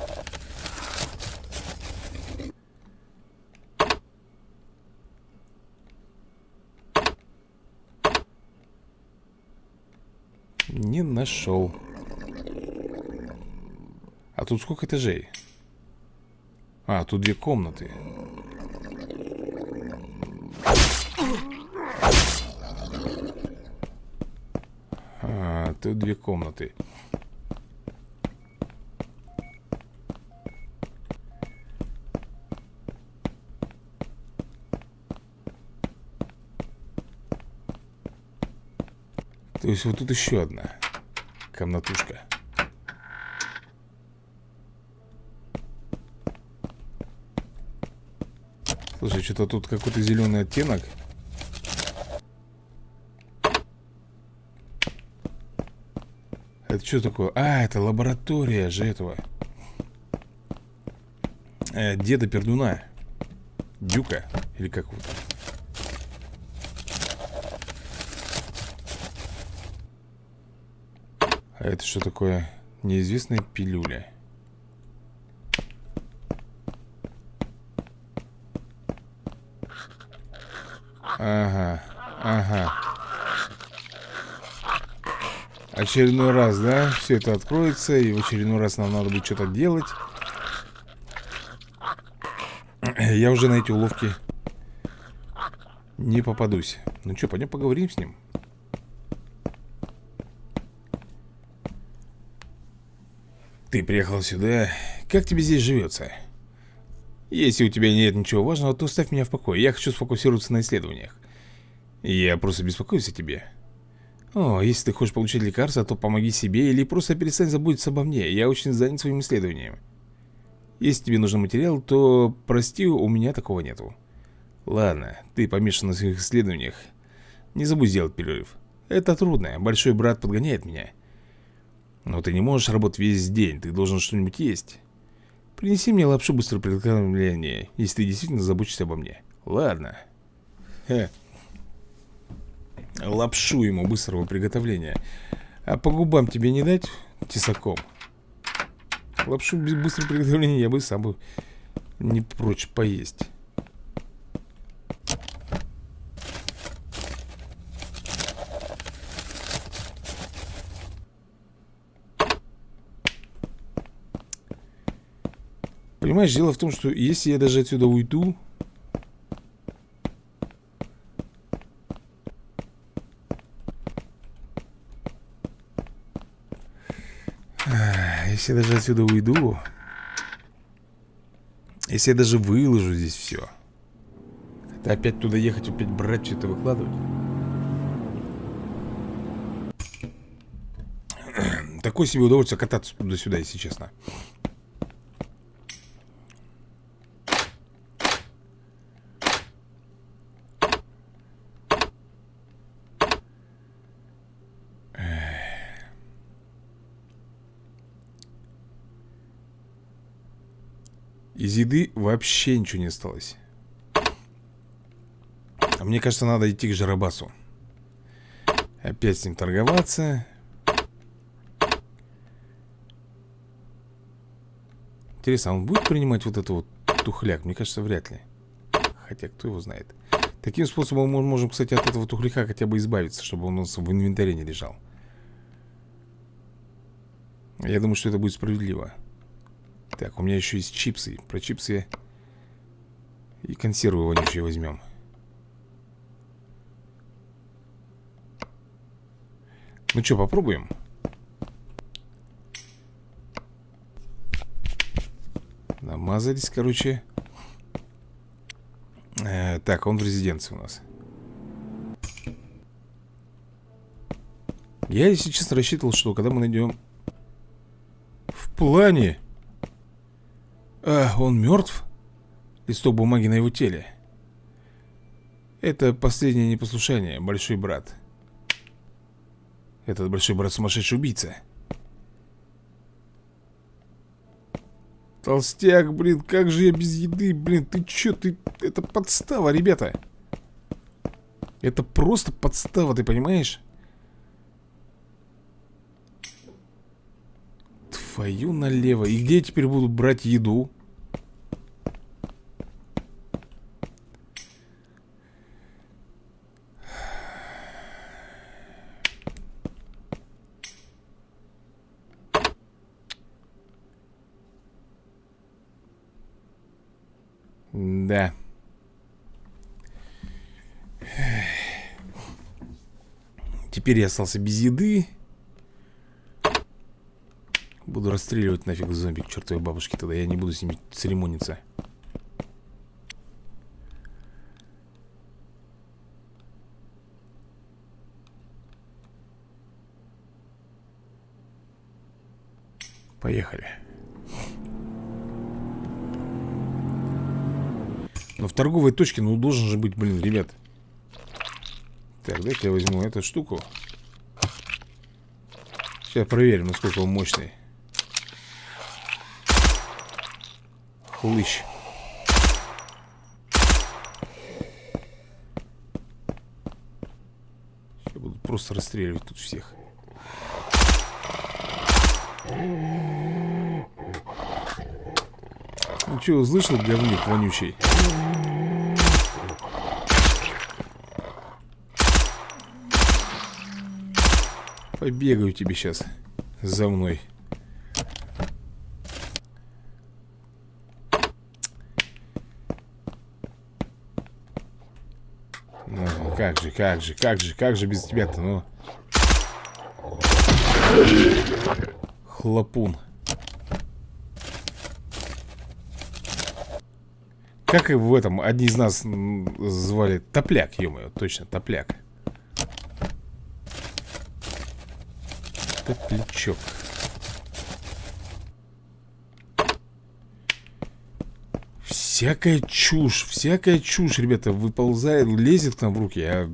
Не нашел. А тут сколько этажей? А, тут две комнаты. А, тут две комнаты То есть вот тут еще одна комнатушка. Слушай, что-то тут какой-то зеленый оттенок. Это что такое? А, это лаборатория же этого. Э, деда Пердуна. Дюка. Или как вот. А это что такое? Неизвестная пилюля. Ага, ага. Очередной раз, да? Все это откроется, и в очередной раз нам надо будет что-то делать. Я уже на эти уловки не попадусь. Ну что, пойдем поговорим с ним. Ты приехал сюда. Как тебе здесь живется? Если у тебя нет ничего важного, то оставь меня в покое. Я хочу сфокусироваться на исследованиях. Я просто беспокоюсь о тебе. О, если ты хочешь получить лекарство, то помоги себе или просто перестань заботиться обо мне. Я очень занят своим исследованием. Если тебе нужен материал, то, прости, у меня такого нету. Ладно, ты помешан на своих исследованиях. Не забудь сделать перерыв. Это трудно, большой брат подгоняет меня. Но ты не можешь работать весь день, ты должен что-нибудь есть. Принеси мне лапшу быстрого приготовления, если ты действительно заботишься обо мне. Ладно. Хе. Лапшу ему быстрого приготовления. А по губам тебе не дать тесаком? Лапшу быстрого приготовления я бы сам бы не прочь поесть. Понимаешь, дело в том, что если я даже отсюда уйду Если я даже отсюда уйду Если я даже выложу здесь все Это опять туда ехать, опять брать, что-то выкладывать? Такое себе удовольствие кататься туда-сюда, если честно Из еды вообще ничего не осталось а Мне кажется, надо идти к Жарабасу Опять с ним торговаться Интересно, а он будет принимать вот это вот тухляк? Мне кажется, вряд ли. Хотя, кто его знает. Таким способом мы можем, кстати, от этого тухляка хотя бы избавиться, чтобы он у нас в инвентаре не лежал. Я думаю, что это будет справедливо. Так, у меня еще есть чипсы. Про чипсы и консервы вонючие возьмем. Ну что, попробуем? Намазались, короче. Э, так, он в резиденции у нас. Я, если честно, рассчитывал, что когда мы найдем... В плане... А, он мертв? Листок бумаги на его теле. Это последнее непослушание, большой брат. Этот большой брат сумасшедший убийца. Толстяк, блин, как же я без еды, блин, ты чё, ты... Это подстава, ребята. Это просто подстава, ты понимаешь? Твою налево. И где я теперь буду брать еду? Да. Теперь я остался без еды. Буду расстреливать нафиг зомби к чертовой бабушке. Тогда я не буду с ними церемониться. Поехали. Но в торговой точке, ну, должен же быть, блин, ребят. Так, дайте я возьму эту штуку. Сейчас проверим, насколько он мощный. Хлыщ. Сейчас буду просто расстреливать тут всех. Ну что, услышал, говник вонючий? Побегаю тебе сейчас за мной. Ну, как же, как же, как же, как же без тебя-то, ну. Хлопун. Как и в этом, одни из нас звали Топляк, ё точно, Топляк. Топлячок. Всякая чушь, всякая чушь, ребята, выползает, лезет к нам в руки, а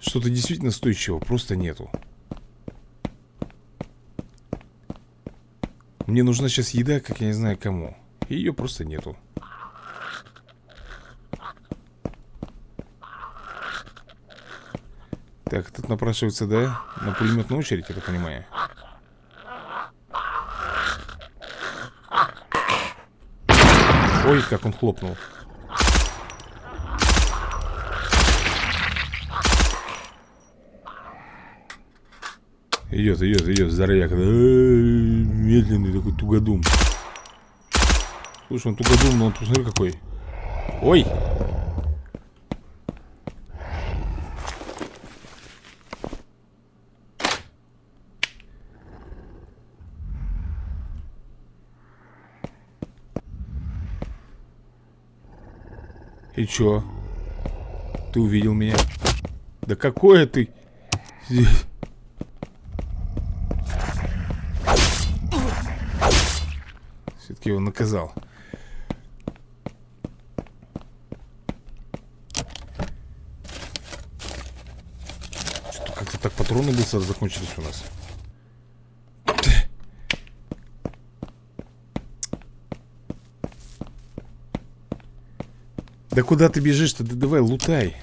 что-то действительно стоящего просто нету. Мне нужна сейчас еда, как я не знаю кому. Ее просто нету. Так, тут напрашивается, да? На пулеметную очередь, я так понимаю. Ой, как он хлопнул. Идет, идет, идет, здоровяк. Медленный такой тугодум. Слушай, он тугодум, но он посмотри какой. Ой! И чё? Ты увидел меня? Да какое ты? Все-таки его наказал. Как-то так патроны быстро закончились у нас. Да куда ты бежишь-то? Да давай, лутай.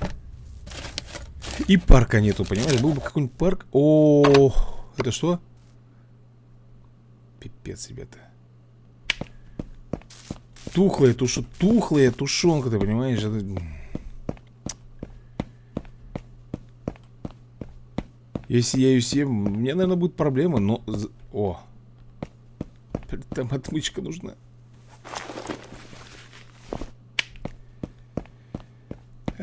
И парка нету, понимаешь? Был бы какой-нибудь парк. О, это что? Пипец, ребята. Тухлая туша, тухлая тушенка, ты понимаешь? Это... Если я ее съем, мне, наверное, будет проблема, но... О! Там отмычка нужна.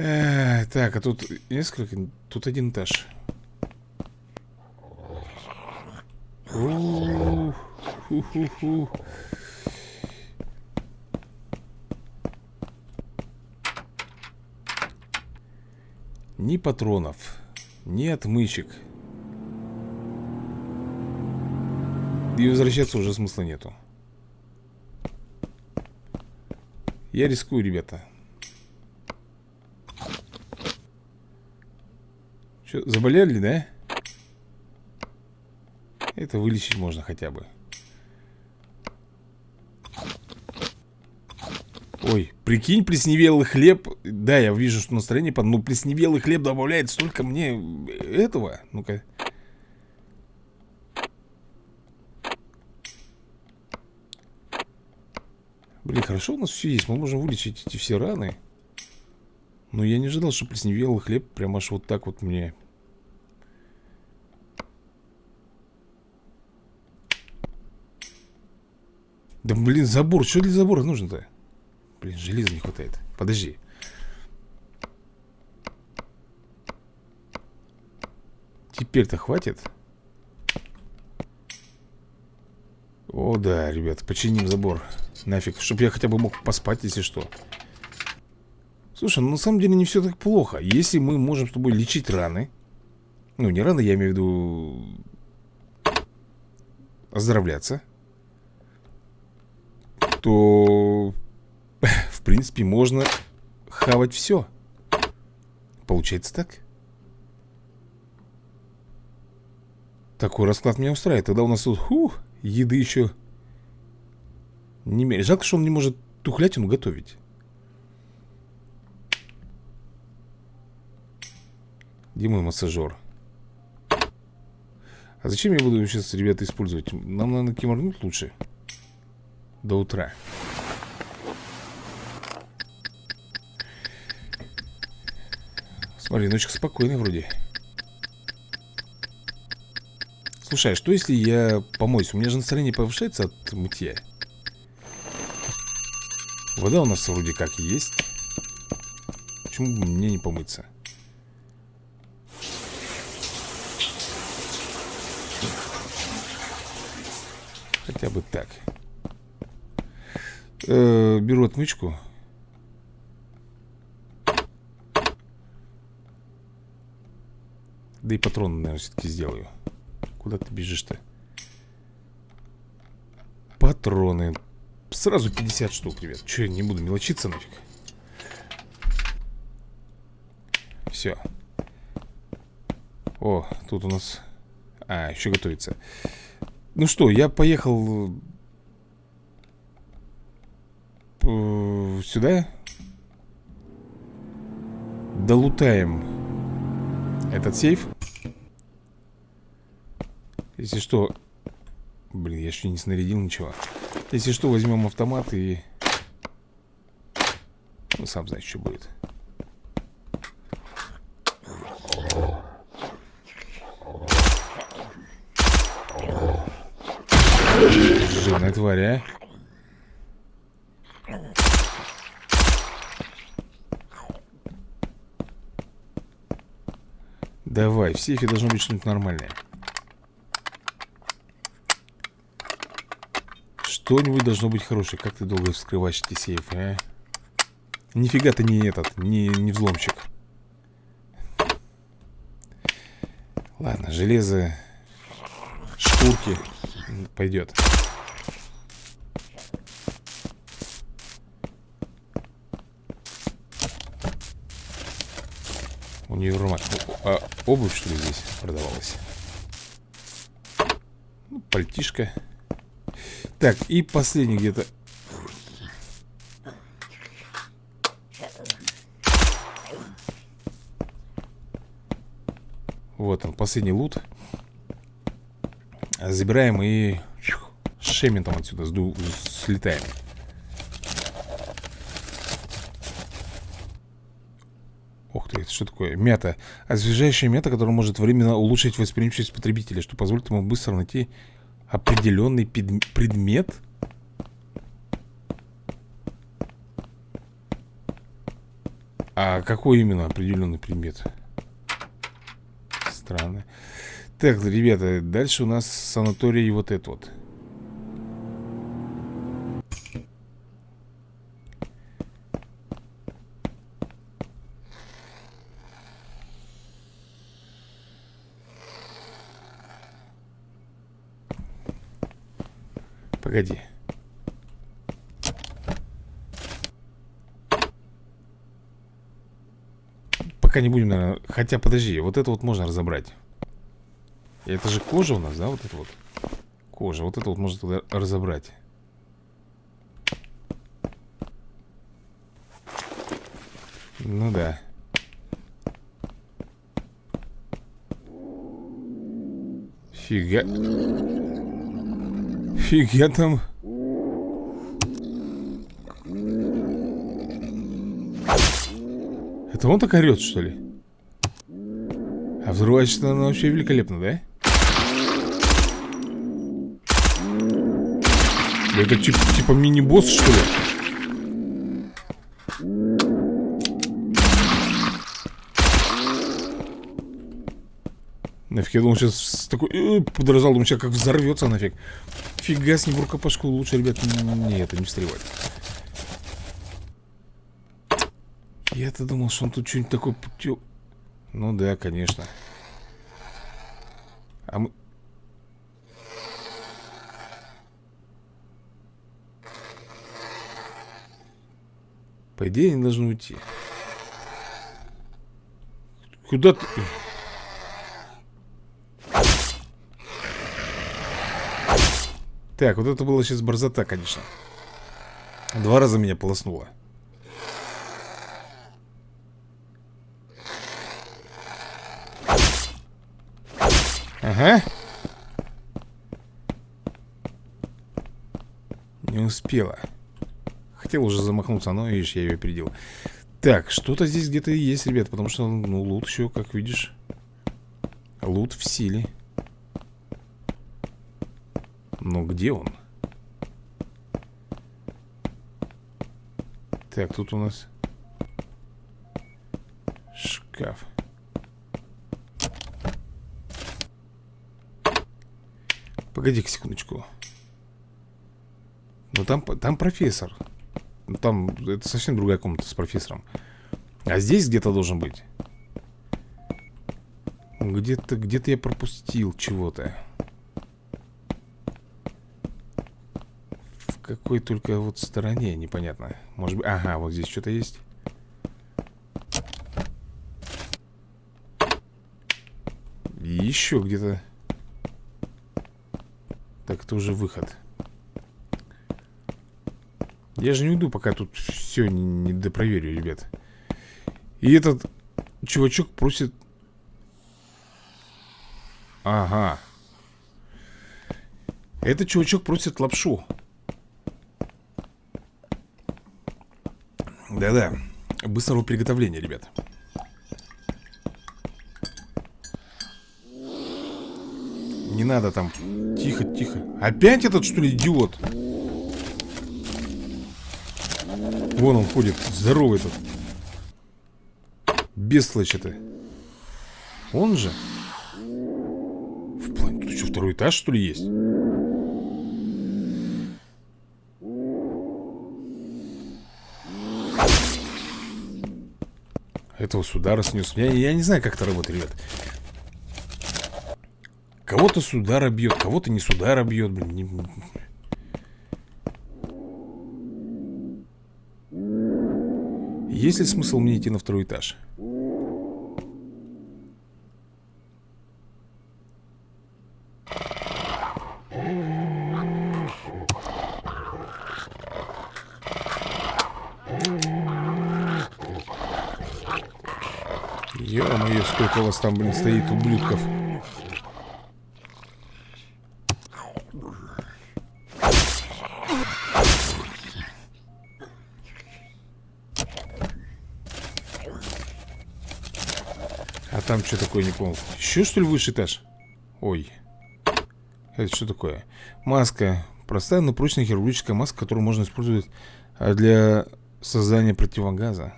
Э, так, а тут несколько... Тут один этаж. Ни патронов, ни отмычек. И возвращаться уже смысла нету. Я рискую, ребята. Что, заболели, да? Это вылечить можно хотя бы. Ой, прикинь, плесневелый хлеб Да, я вижу, что настроение под... Ну, плесневелый хлеб добавляет столько мне этого Ну-ка Блин, хорошо у нас все есть Мы можем вылечить эти все раны Но я не ожидал, что плесневелый хлеб Прям аж вот так вот мне. Да блин, забор, что для забора нужно-то? Блин, железа не хватает. Подожди. Теперь-то хватит? О, да, ребят, починим забор. Нафиг, чтобы я хотя бы мог поспать, если что Слушай, ну на самом деле не все так плохо Если мы можем с тобой лечить раны Ну, не раны, я имею в виду Оздоровляться То в принципе, можно хавать все. Получается так? Такой расклад меня устраивает. Тогда у нас тут, фух, еды еще не мере. Жалко, что он не может тухлятину готовить. Где мой массажер? А зачем я буду сейчас, ребята, использовать? Нам, наверное, киморнуть лучше. До утра. Смотри, ночка спокойная вроде Слушай, а что если я помоюсь? У меня же настроение повышается от мытья Вода у нас вроде как есть Почему бы мне не помыться? Хотя бы так. Э -э Беру отмычку. Да и патроны, наверное, все-таки сделаю. Куда ты бежишь-то? Патроны. Сразу 50 штук, ребят. Че, не буду мелочиться нафиг. Все О, тут у нас А, еще готовится Ну что, я поехал э, Сюда. Долутаем этот сейф. Если что Блин, я еще не снарядил ничего. Если что, возьмем автомат и Ну, сам знаешь, что будет тварь, а Давай, в сейфе должно быть что-нибудь нормальное. Что-нибудь должно быть хорошее. Как ты долго вскрываешь эти сейфы, а? Нифига ты не этот, не, не взломщик. Ладно, железо Шкурки Пойдет Универмаг а обувь, что ли, здесь продавалась? Ну, пальтишка Так, и последний где-то. Вот он, последний лут. Забираем и Шементом отсюда сду... слетаем Ух ты, это что такое? Мята. Освежающая мята, которая может временно улучшить восприимчивость потребителя, что позволит ему быстро найти определенный предмет. А какой именно определенный предмет? Странно. Так, ребята, дальше у нас санаторий вот этот вот. Погоди. Пока не будем, наверное... Хотя, подожди, вот это вот можно разобрать. Это же кожа у нас, да, вот это вот? Кожа, вот это вот можно тогда разобрать. Ну да. Фига. Фига там. Это он так орет, что ли? А взрывается она вообще великолепно, да? Это типа, типа мини-босс, что ли? Нафиг, я думал, сейчас такой э, подражал, думаю, сейчас как взорвется нафиг. Фига с ним в рукопашку лучше, ребят, не, это не встревать. Я-то думал, что он тут что-нибудь такое. Ну да, конечно. А мы... По идее, они должны уйти. Куда ты... Так, вот это было сейчас борзота, конечно. Два раза меня полоснуло. Ага. Не успела. Хотел уже замахнуться, но, видишь, я ее опередил. Так, что-то здесь где-то есть, ребят, потому что, ну, лут еще, как видишь. Лут в силе. Но где он? Так, тут у нас шкаф. Погоди-ка секундочку. Ну там, там профессор. Ну, там это совсем другая комната с профессором. А здесь где-то должен быть. Где-то где-то я пропустил чего-то. Какой только вот стороне, непонятно. Может быть... Ага, вот здесь что-то есть. еще где-то... Так, это уже выход. Я же не уйду, пока тут все не, допроверю, ребят. И этот чувачок просит... Ага. Этот чувачок просит лапшу. Да-да. Быстрого приготовления, ребят. Не надо там. Тихо, тихо. Опять этот, что ли, идиот? Вон он ходит. Здоровый этот. Бесслыч это. Он же. В плане, тут что, второй этаж, что ли, есть? Этого с удара снес. Я, я не знаю, как это работает, ребят. Кого-то с удара бьет, кого-то не с удара бьет, блин. Не... Есть ли смысл мне идти на второй этаж? Ё-моё, сколько у вас там, блин, стоит ублюдков. там что такое, не понял Еще что ли высший этаж? Ой Это что такое? Маска Простая, но прочная хирургическая маска, которую можно использовать а, для создания противогаза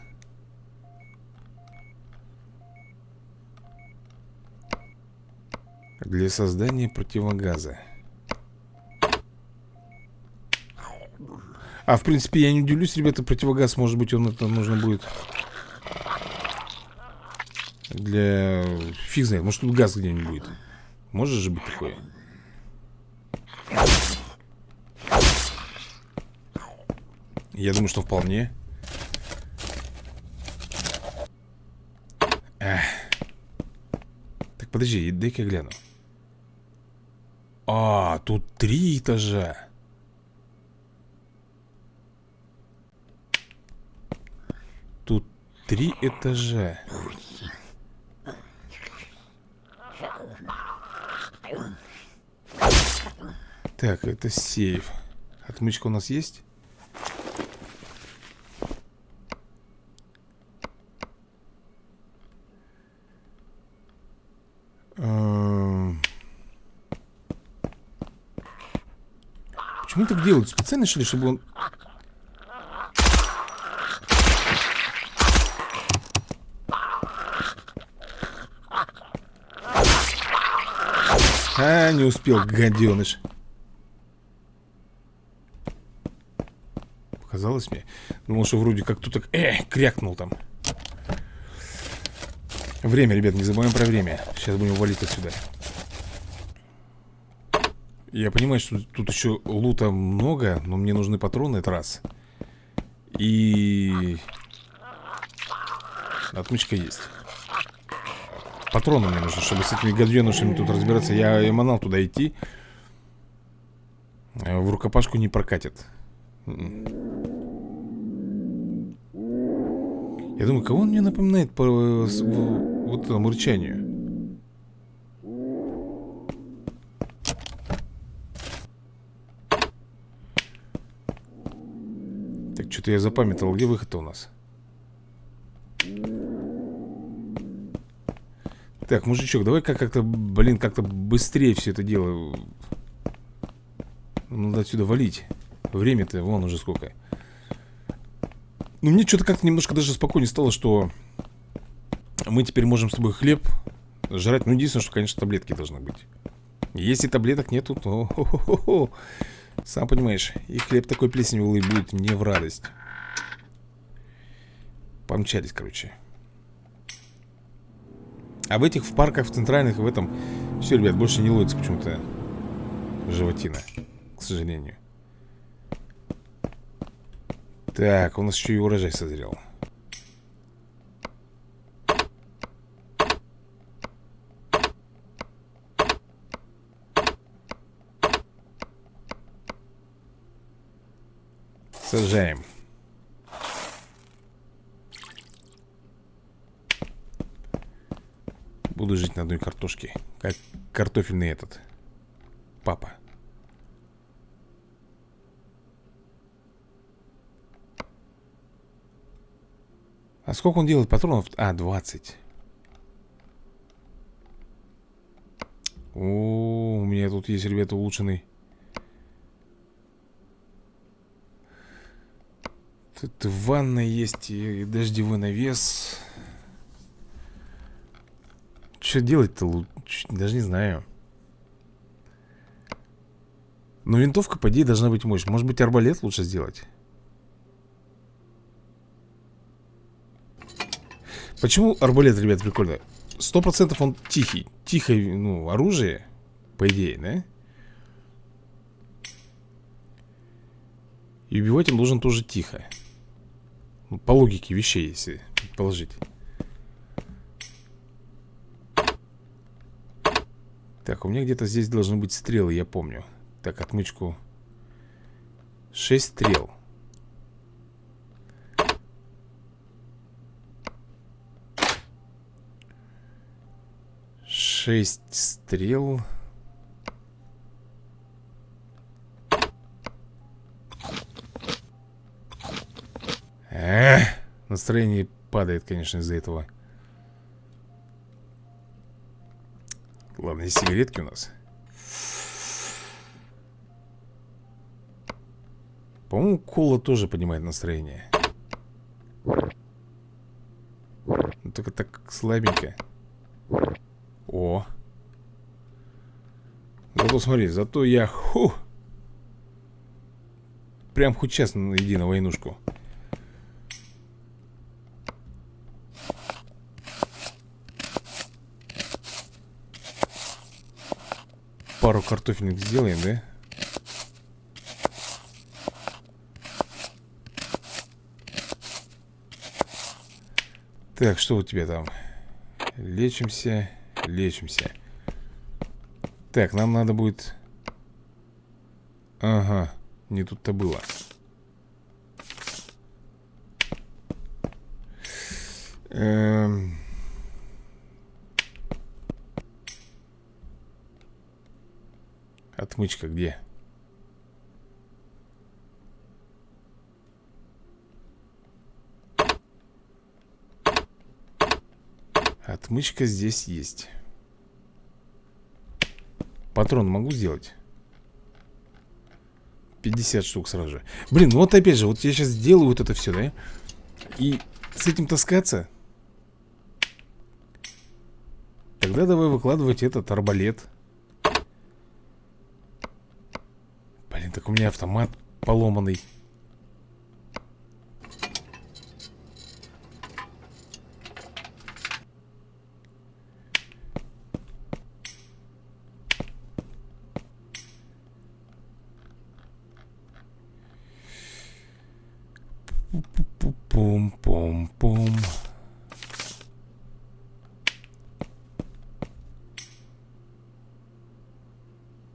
Для создания противогаза. А, в принципе, я не удивлюсь, ребята, противогаз, может быть, он это нужно будет Для... Фиг знает, может тут газ где-нибудь будет. Может же быть такое? Я думаю, что вполне. Эх. Так, подожди, дай-ка я гляну А, тут три этажа. Тут три этажа. Так, это сейф. Отмычка у нас есть? Эм. Почему так делают? Специально, что ли, чтобы он... А, не успел, гаденыш. Показалось мне. Думал, что вроде как так, э, крякнул там. Время, ребят, не забываем про время. Сейчас будем валить отсюда Я понимаю, что тут еще лута много Но мне нужны патроны, это раз. И... Отмычка есть. Патроны мне нужны, чтобы с этими гаденушами тут разбираться. Я эманал туда идти. В рукопашку не прокатит. Я думаю, кого он мне напоминает по вот этому рычанию? Так, что-то я запамятовал. Где выход-то у нас? Так, мужичок, давай-ка как-то, блин, как-то быстрее все это дело Надо отсюда валить Время-то вон уже сколько Ну мне что-то как-то немножко даже спокойнее стало, что Мы теперь можем с тобой хлеб жрать Ну единственное, что, конечно, таблетки должны быть Если таблеток нету, то -хо -хо -хо. Сам понимаешь И хлеб такой плесневый будет мне в радость. Помчались, короче. А в этих, в парках, в центральных, в этом Все, ребят, больше не ловится почему-то Животина К сожалению. Так, у нас еще и урожай созрел Сажаем Буду жить на одной картошке. Как картофельный этот. Папа. А сколько он делает патронов? А, 20 О, у меня тут есть, ребята, улучшенный Тут ванна есть и дождевой навес что делать-то? Даже не знаю Но винтовка, по идее, должна быть мощь Может быть, арбалет лучше сделать? Почему арбалет, ребят, прикольно? Сто процентов он тихий Тихое, ну, оружие По идее, да? И убивать он должен тоже тихо По логике вещей, если положить. Так, у меня где-то здесь должны быть стрелы, я помню. Так, отмычку. Шесть стрел. Шесть стрел Эх, настроение падает, конечно, из-за этого. Ладно, есть сигаретки у нас. По-моему, кола тоже поднимает настроение. Ну, Только так слабенько. О. Зато смотри, зато я ху, Прям хоть час иди на войнушку Пару картофельных сделаем, да? Так, что у тебя там? Лечимся, лечимся Так, нам надо будет Ага, не тут-то было Эм... Отмычка где? Отмычка здесь есть Патрон могу сделать? 50 штук сразу же Блин, ну вот опять же, вот я сейчас сделаю вот это все, да? И с этим таскаться Тогда давай выкладывать этот арбалет так у меня автомат поломанный. Пум-пум-пум.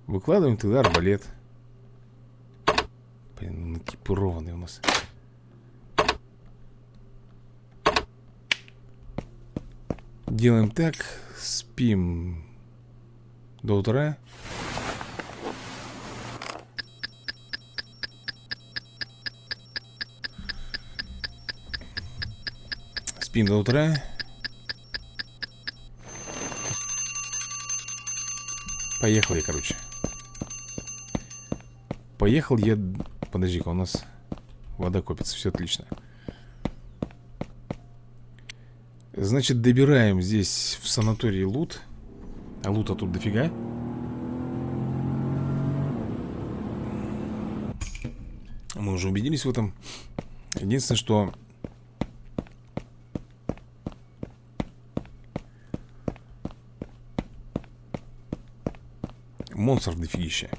Выкладываем тогда арбалет экипированный у нас. Делаем так, спим до утра. Спим до утра. Поехали, короче. Поехал я Подожди-ка, у нас вода копится, все отлично. Значит, добираем здесь в санатории лут. А лута тут дофига? Мы уже убедились в этом. Единственное, что Монстров дофигища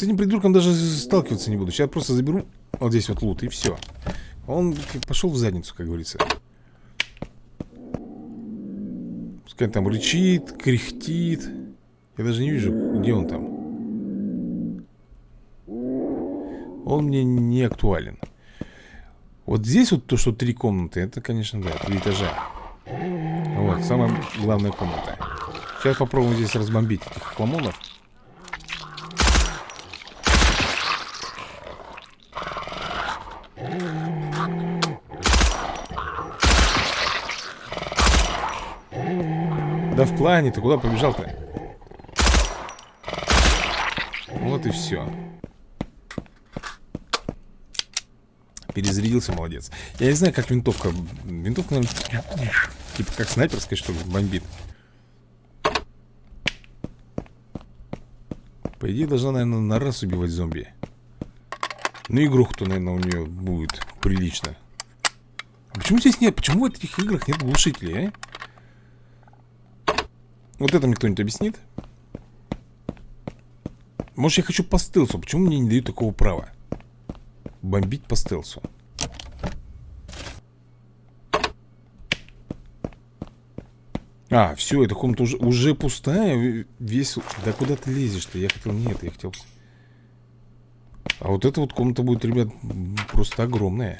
С этим придурком даже сталкиваться не буду. Сейчас просто заберу вот здесь вот лут и все Он пошел в задницу, как говорится. Пускай там рычит, кряхтит. Я даже не вижу, где он там. Он мне не актуален. Вот здесь вот то, что три комнаты Это, конечно, да, три этажа. Вот, самая главная комната. Сейчас попробуем здесь разбомбить этих хламонов Да в плане, ты куда побежал-то? Вот и все. Перезарядился, молодец. Я не знаю, как винтовка. Винтовка, наверное, типа как снайперская, что ли, бомбит. По идее, должна, наверное, на раз убивать зомби. Ну, игруху-то, наверное, у нее будет прилично. А почему здесь нет? Почему в этих играх нет глушителей, а? Вот это мне кто-нибудь объяснит? Может, я хочу по стелсу? Почему мне не дают такого права? Бомбить по стелсу. А, все, эта комната уже, уже пустая Весь... Да куда ты лезешь-то? Я хотел... Нет, я хотел... А вот эта вот комната будет, ребят, просто огромная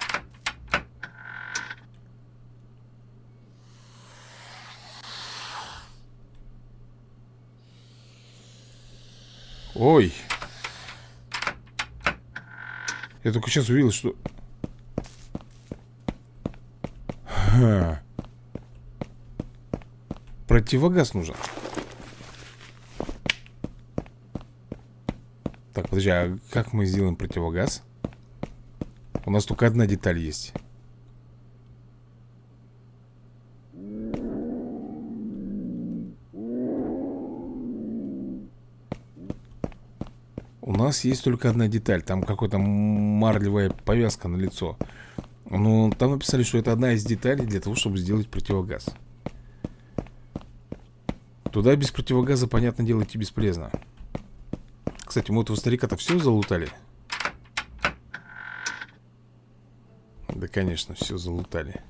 Ой. Я только сейчас увидел, что... Ха. Противогаз нужен. Так, подожди, а как мы сделаем противогаз? У нас только одна деталь есть. У нас есть только одна деталь Там какая-то марлевая повязка на лицо. Ну, там написали, что это одна из деталей Для того, чтобы сделать противогаз. Туда без противогаза, понятно дело, идти бесполезно. Кстати, мы этого старика-то все залутали? Да, конечно, все залутали.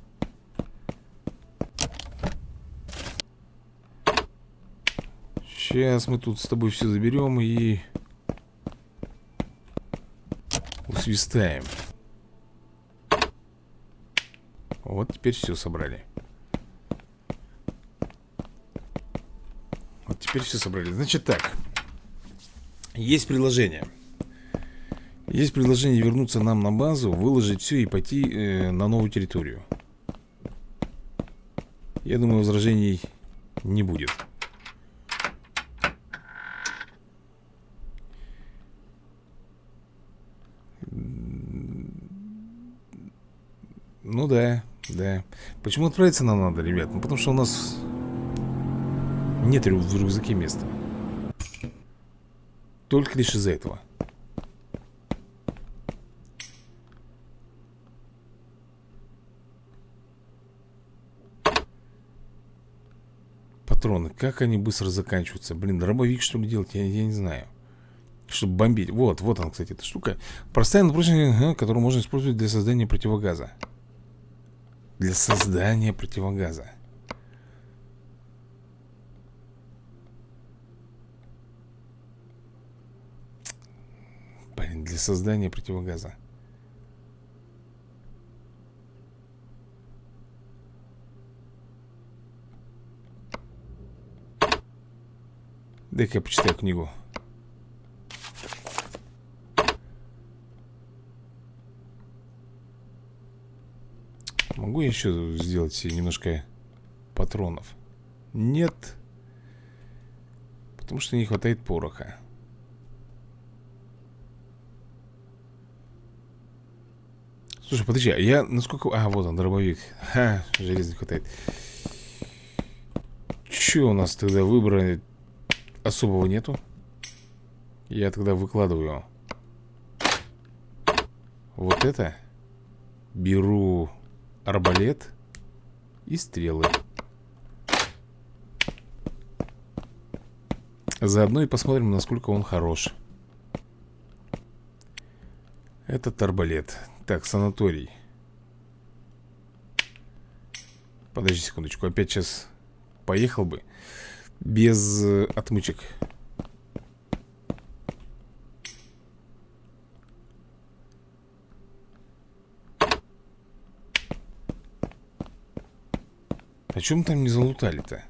Сейчас мы тут с тобой все заберем и усвистаем. Вот теперь все собрали. Вот теперь все собрали. Значит так. Есть предложение. Есть предложение вернуться нам на базу, выложить все и пойти э, на новую территорию. Я думаю, возражений не будет. Ну да. Почему отправиться нам надо, ребят? Ну потому что у нас нет в рюкзаке места. Только лишь из-за этого. Патроны, как они быстро заканчиваются Блин, дробовик что ли делать, я, я не знаю Чтобы бомбить Вот, вот она, кстати, эта штука Простая напрочная, которую можно использовать для создания противогаза для создания противогаза. Блин, для создания противогаза. Дай-ка я почитаю книгу. Могу я еще сделать себе немножко патронов? Нет. Потому что не хватает пороха. Слушай, подожди, а я насколько... А, вот он, дробовик. Ха, железа не хватает. Че у нас тогда выбора особого нету? Я тогда выкладываю Вот это Беру арбалет и стрелы. Заодно и посмотрим, насколько он хорош. Этот арбалет. Так, санаторий. Подожди секундочку, опять сейчас поехал бы без э, отмычек. А чем там не залутали-то?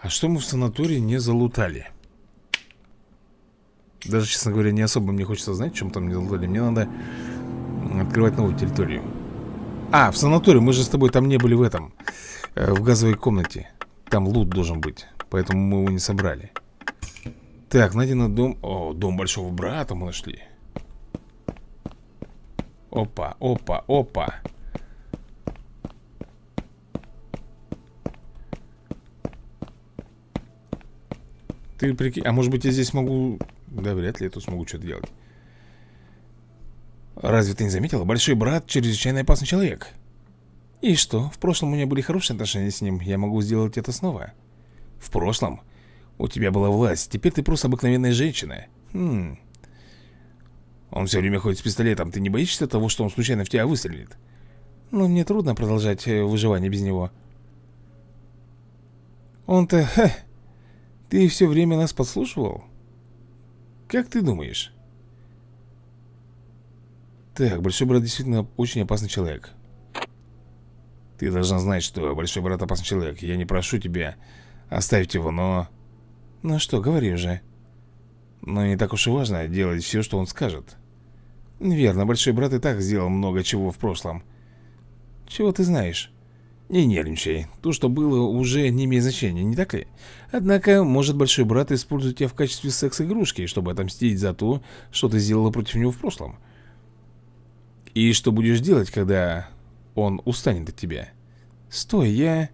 А что мы в санатории не залутали? Даже, честно говоря, не особо мне хочется знать, чем там не залутали. Мне надо открывать новую территорию. А, в санатории, мы же с тобой там не были в этом э, В газовой комнате. Там лут должен быть Поэтому мы его не собрали. Так, найдено дом. О, дом большого брата мы нашли. Опа, опа, опа Ты прикинь, а может быть я здесь могу... Да, вряд ли я тут смогу что-то делать. Разве ты не заметила? Большой брат чрезвычайно опасный человек. И что? В прошлом у меня были хорошие отношения с ним. Я могу сделать это снова. В прошлом? У тебя была власть. Теперь ты просто обыкновенная женщина. Хм... Он все время ходит с пистолетом. Ты не боишься того, что он случайно в тебя выстрелит? Ну, мне трудно продолжать э, выживание без него. Он-то... Ты все время нас подслушивал? Как ты думаешь? Так, Большой Брат действительно очень опасный человек Ты должна знать, что Большой Брат опасный человек Я не прошу тебя оставить его, но... Ну что, говори уже Но не так уж и важно делать все, что он скажет Верно, большой брат и так сделал много чего в прошлом Чего ты знаешь? Не нервничай, то, что было, уже не имеет значения, не так ли? Однако, может большой брат использует тебя в качестве секс-игрушки, чтобы отомстить за то, что ты сделала против него в прошлом. И что будешь делать, когда он устанет от тебя? Стой, я...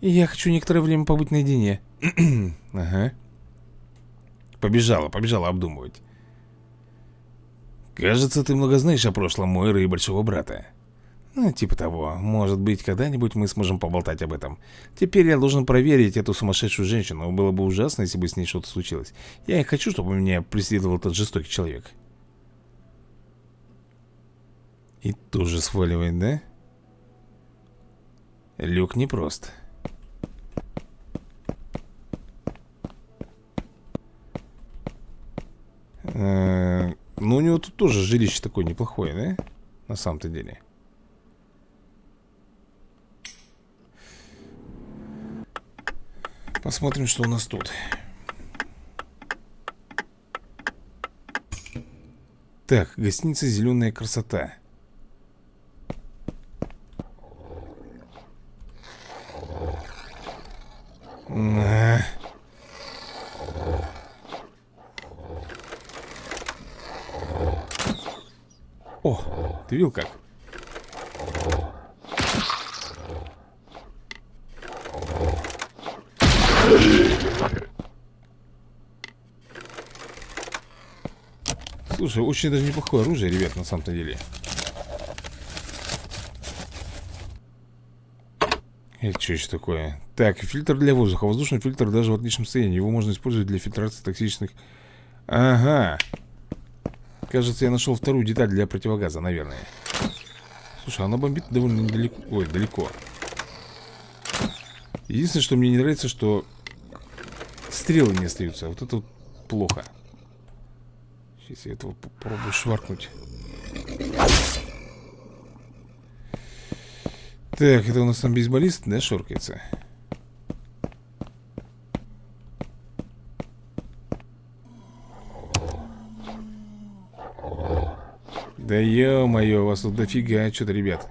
Я хочу некоторое время побыть наедине. Ага. Побежала, побежала обдумывать. Кажется, ты много знаешь о прошлом Мойры и Большого Брата ну, типа того. Может быть, когда-нибудь мы сможем поболтать об этом. Теперь я должен проверить эту сумасшедшую женщину. Было бы ужасно, если бы с ней что-то случилось. Я не хочу, чтобы меня преследовал этот жестокий человек. И тоже сваливает, да? Люк непрост. Э -э ну, у него тут тоже жилище такое неплохое, да? На самом-то деле. Посмотрим, что у нас тут. Так, гостиница «Зеленая красота». О, ты видел как? Слушай, очень даже неплохое оружие, ребят, на самом-то деле. Это что еще такое? Так, фильтр для воздуха. Воздушный фильтр даже в отличном состоянии. Его можно использовать для фильтрации токсичных... Ага. Кажется, я нашел вторую деталь для противогаза, наверное. Слушай, она бомбит довольно недалеко. Ой, далеко. Единственное, что мне не нравится, что стрелы не остаются. Вот это вот плохо. Сейчас я этого попробую шваркнуть. Так, это у нас там бейсболист, да, шоркается? Да ё-моё, вас тут дофига что-то, ребят.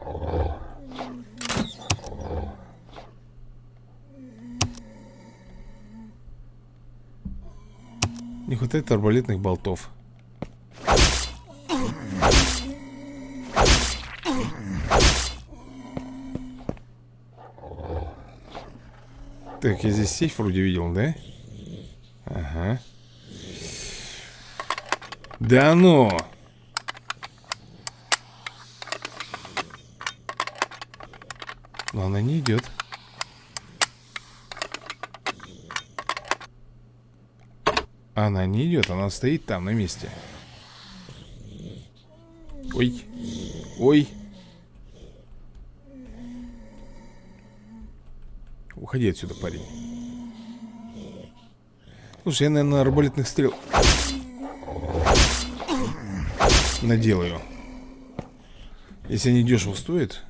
Не хватает арбалетных болтов. Так, я здесь сейф вроде видел, да? Ага. Да ну! Но она не идет. Она не идет, она стоит там на месте. Ой. Ой. Уходи отсюда, парень. Слушай, я, наверное, арбалетных стрел наделаю. Если они дешево стоят.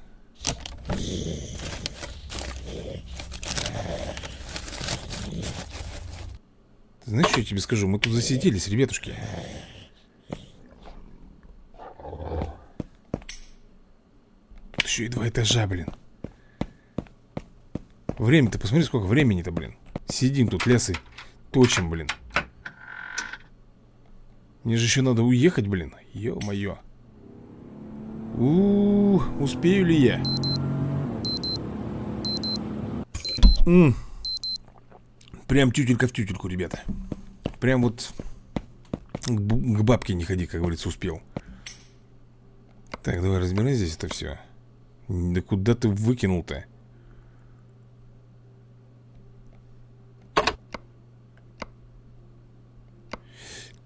Ты знаешь, что я тебе скажу? Мы тут засиделись, ребятушки. Тут еще и два этажа, блин. Время-то, посмотри, сколько времени-то, блин. Сидим тут, лясы точим, блин. Мне же еще надо уехать, блин. Ё-моё. У, -у, -у успею ли я? М. -м. Прям тютелька в тютельку, ребята. Прям вот к, к бабке не ходи, как говорится, успел. Так, давай разбирай здесь это все Да куда ты выкинул-то?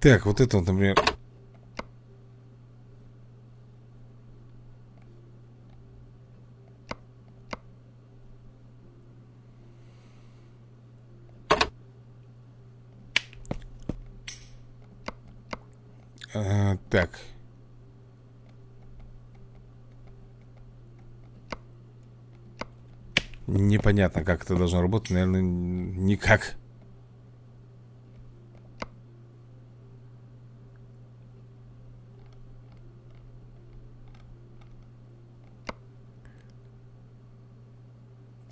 Так, вот это вот, например... А, так. Непонятно, как это должно работать. Наверное, никак.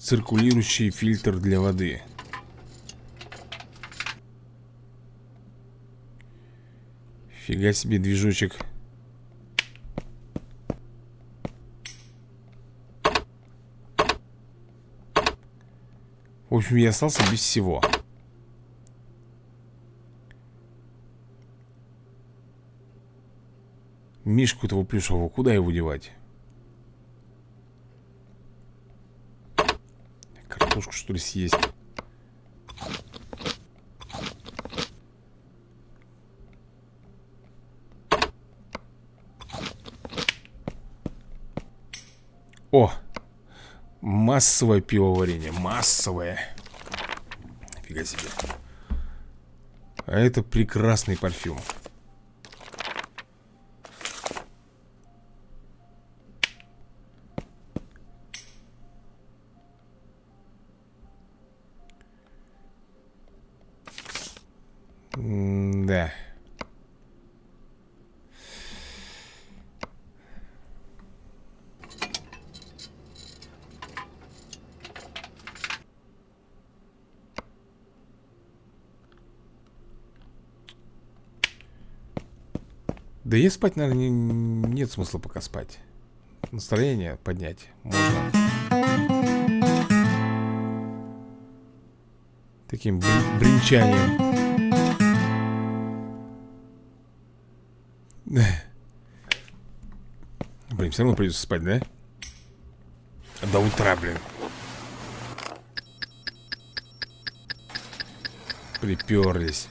Циркулирующий фильтр для воды. Фига себе движочек. В общем, я остался без всего. Мишку этого плюшевого, куда его девать? Картошку, что ли, съесть? О! Массовое пивоварение, массовое Фига себе А это прекрасный парфюм Да и спать, наверное, не, нет смысла пока спать. Настроение поднять можно. Таким бренчанием. Блин, все равно придется спать, да? До утра, блин Приперлись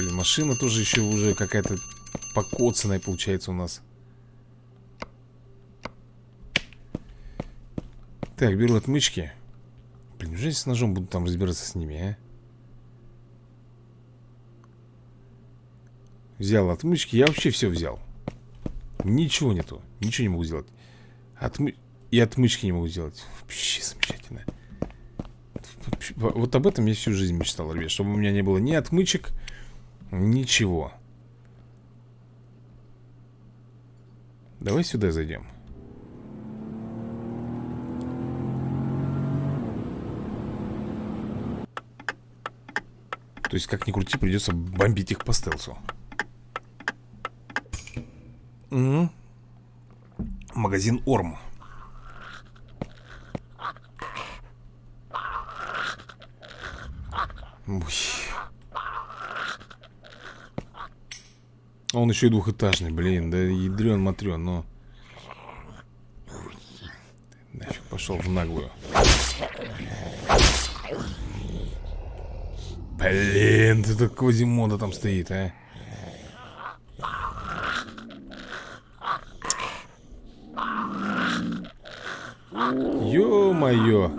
Блин, машина тоже еще уже какая-то покоцанная получается у нас. Так, беру отмычки. Блин, неужели с ножом буду там разбираться с ними, а? Взял отмычки, я вообще все взял. Ничего нету, ничего не могу сделать. Отмы... И отмычки не могу сделать. Вообще замечательно. Вот об этом я всю жизнь мечтал, ребят Чтобы у меня не было ни отмычек Ничего Давай сюда зайдем То есть, как ни крути, придется бомбить их по стелсу. Угу. Магазин Орм. Ой. Он еще и двухэтажный, блин, да ядрен матрен, но... Нафиг пошел в наглую. Блин, ты так Квазимода там стоит, а? Ё-моё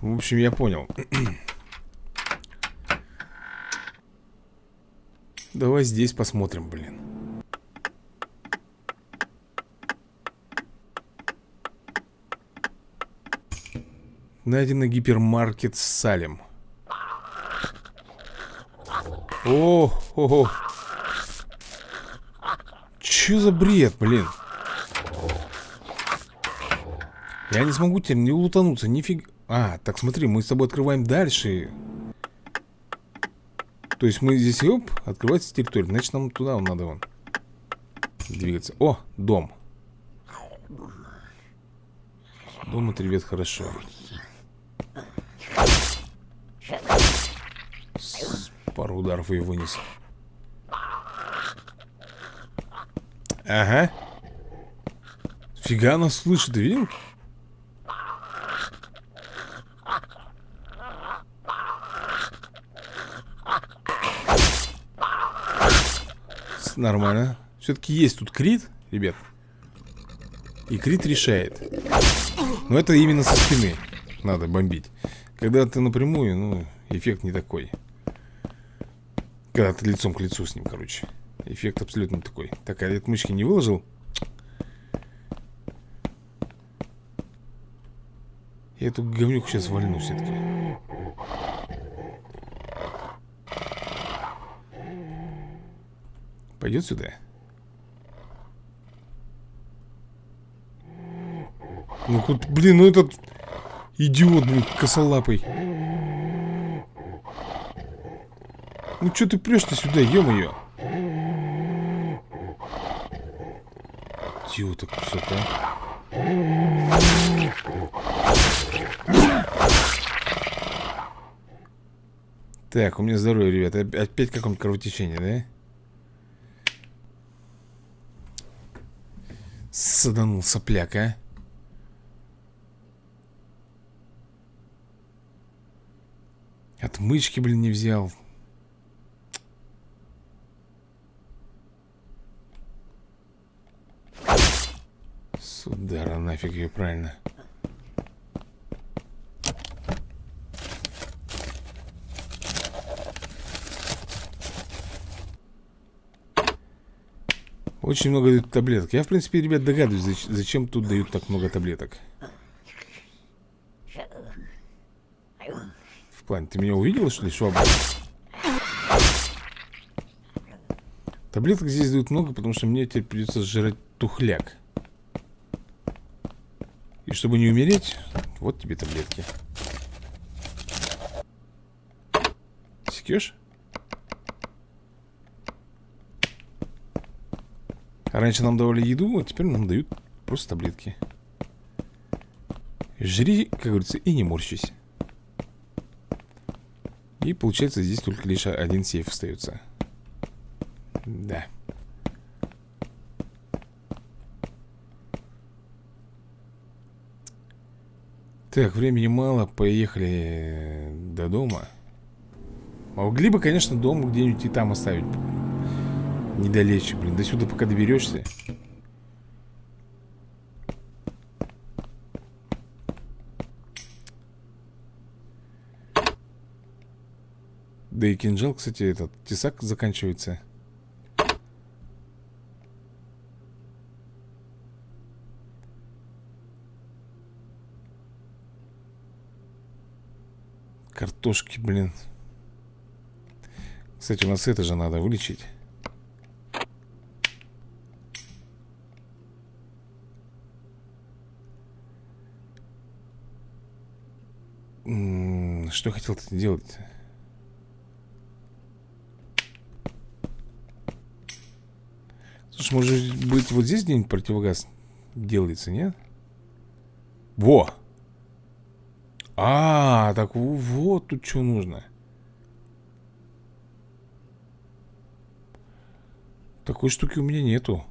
В общем, я понял Давай здесь посмотрим, блин Найдено гипермаркет Салем. О, о, о. Че за бред, блин? Я не смогу теперь не лутануться, нифига. А, так смотри, мы с тобой открываем дальше. То есть мы здесь, оп, открывается территория. Значит, нам туда надо вон двигаться. О, дом. Дом это, ребят, хорошо. Пару ударов и вынес. Ага. Фига она слышит, видел? Нормально. Все-таки есть тут крит, ребят. И крит решает. Но это именно со спины надо бомбить. Когда ты напрямую, ну, эффект не такой. Когда ты лицом к лицу с ним, короче Эффект абсолютно такой Так, а отмычки не выложил? Я эту говнюку сейчас вольну все-таки Пойдет сюда? Ну, вот, блин, ну этот идиот, блин, косолапый. Ну, что ты прешь-то сюда, ё-моё? Идиота кусок, а. Так, у меня здоровье, ребята. Опять какое-нибудь кровотечение, да? Саданул сопляк, а? Отмычки, блин, не взял. Судара, нафиг ее правильно. Очень много дают таблеток. Я, в принципе, ребят, догадываюсь, зачем тут дают так много таблеток. В плане, ты меня увидел, что ли, швабра? Таблеток здесь дают много, потому что мне теперь придется сжирать тухляк. И чтобы не умереть, вот тебе таблетки. Секешь? Раньше нам давали еду, а теперь нам дают просто таблетки. Жри, как говорится, и не морщись. И получается здесь только лишь один сейф остается. Да. Так, времени мало, поехали до дома. Могли бы, конечно, дом где-нибудь и там оставить Недалече, блин. До сюда пока доберешься. Да и кинжал, кстати, этот тесак заканчивается. Картошки, блин. Кстати, у нас это же надо вылечить. Что хотел ты делать? Слушай, может быть вот здесь где-нибудь противогаз делается, нет? Во! А, так вот тут что нужно. Такой штуки у меня нету.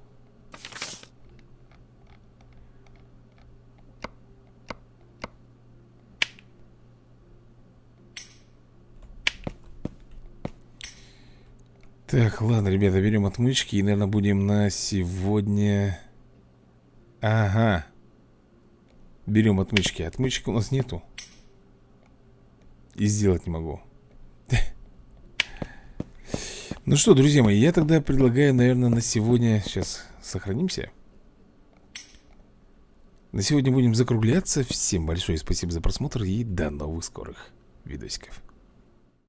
Так, ладно, ребята, берем отмычки И, наверное, будем на сегодня. Ага. Берем отмычки. Отмычек у нас нету. И сделать не могу. Ну что, друзья мои Я тогда предлагаю, наверное, на сегодня Сейчас сохранимся. На сегодня будем закругляться. Всем большое спасибо за просмотр И до новых скорых видосиков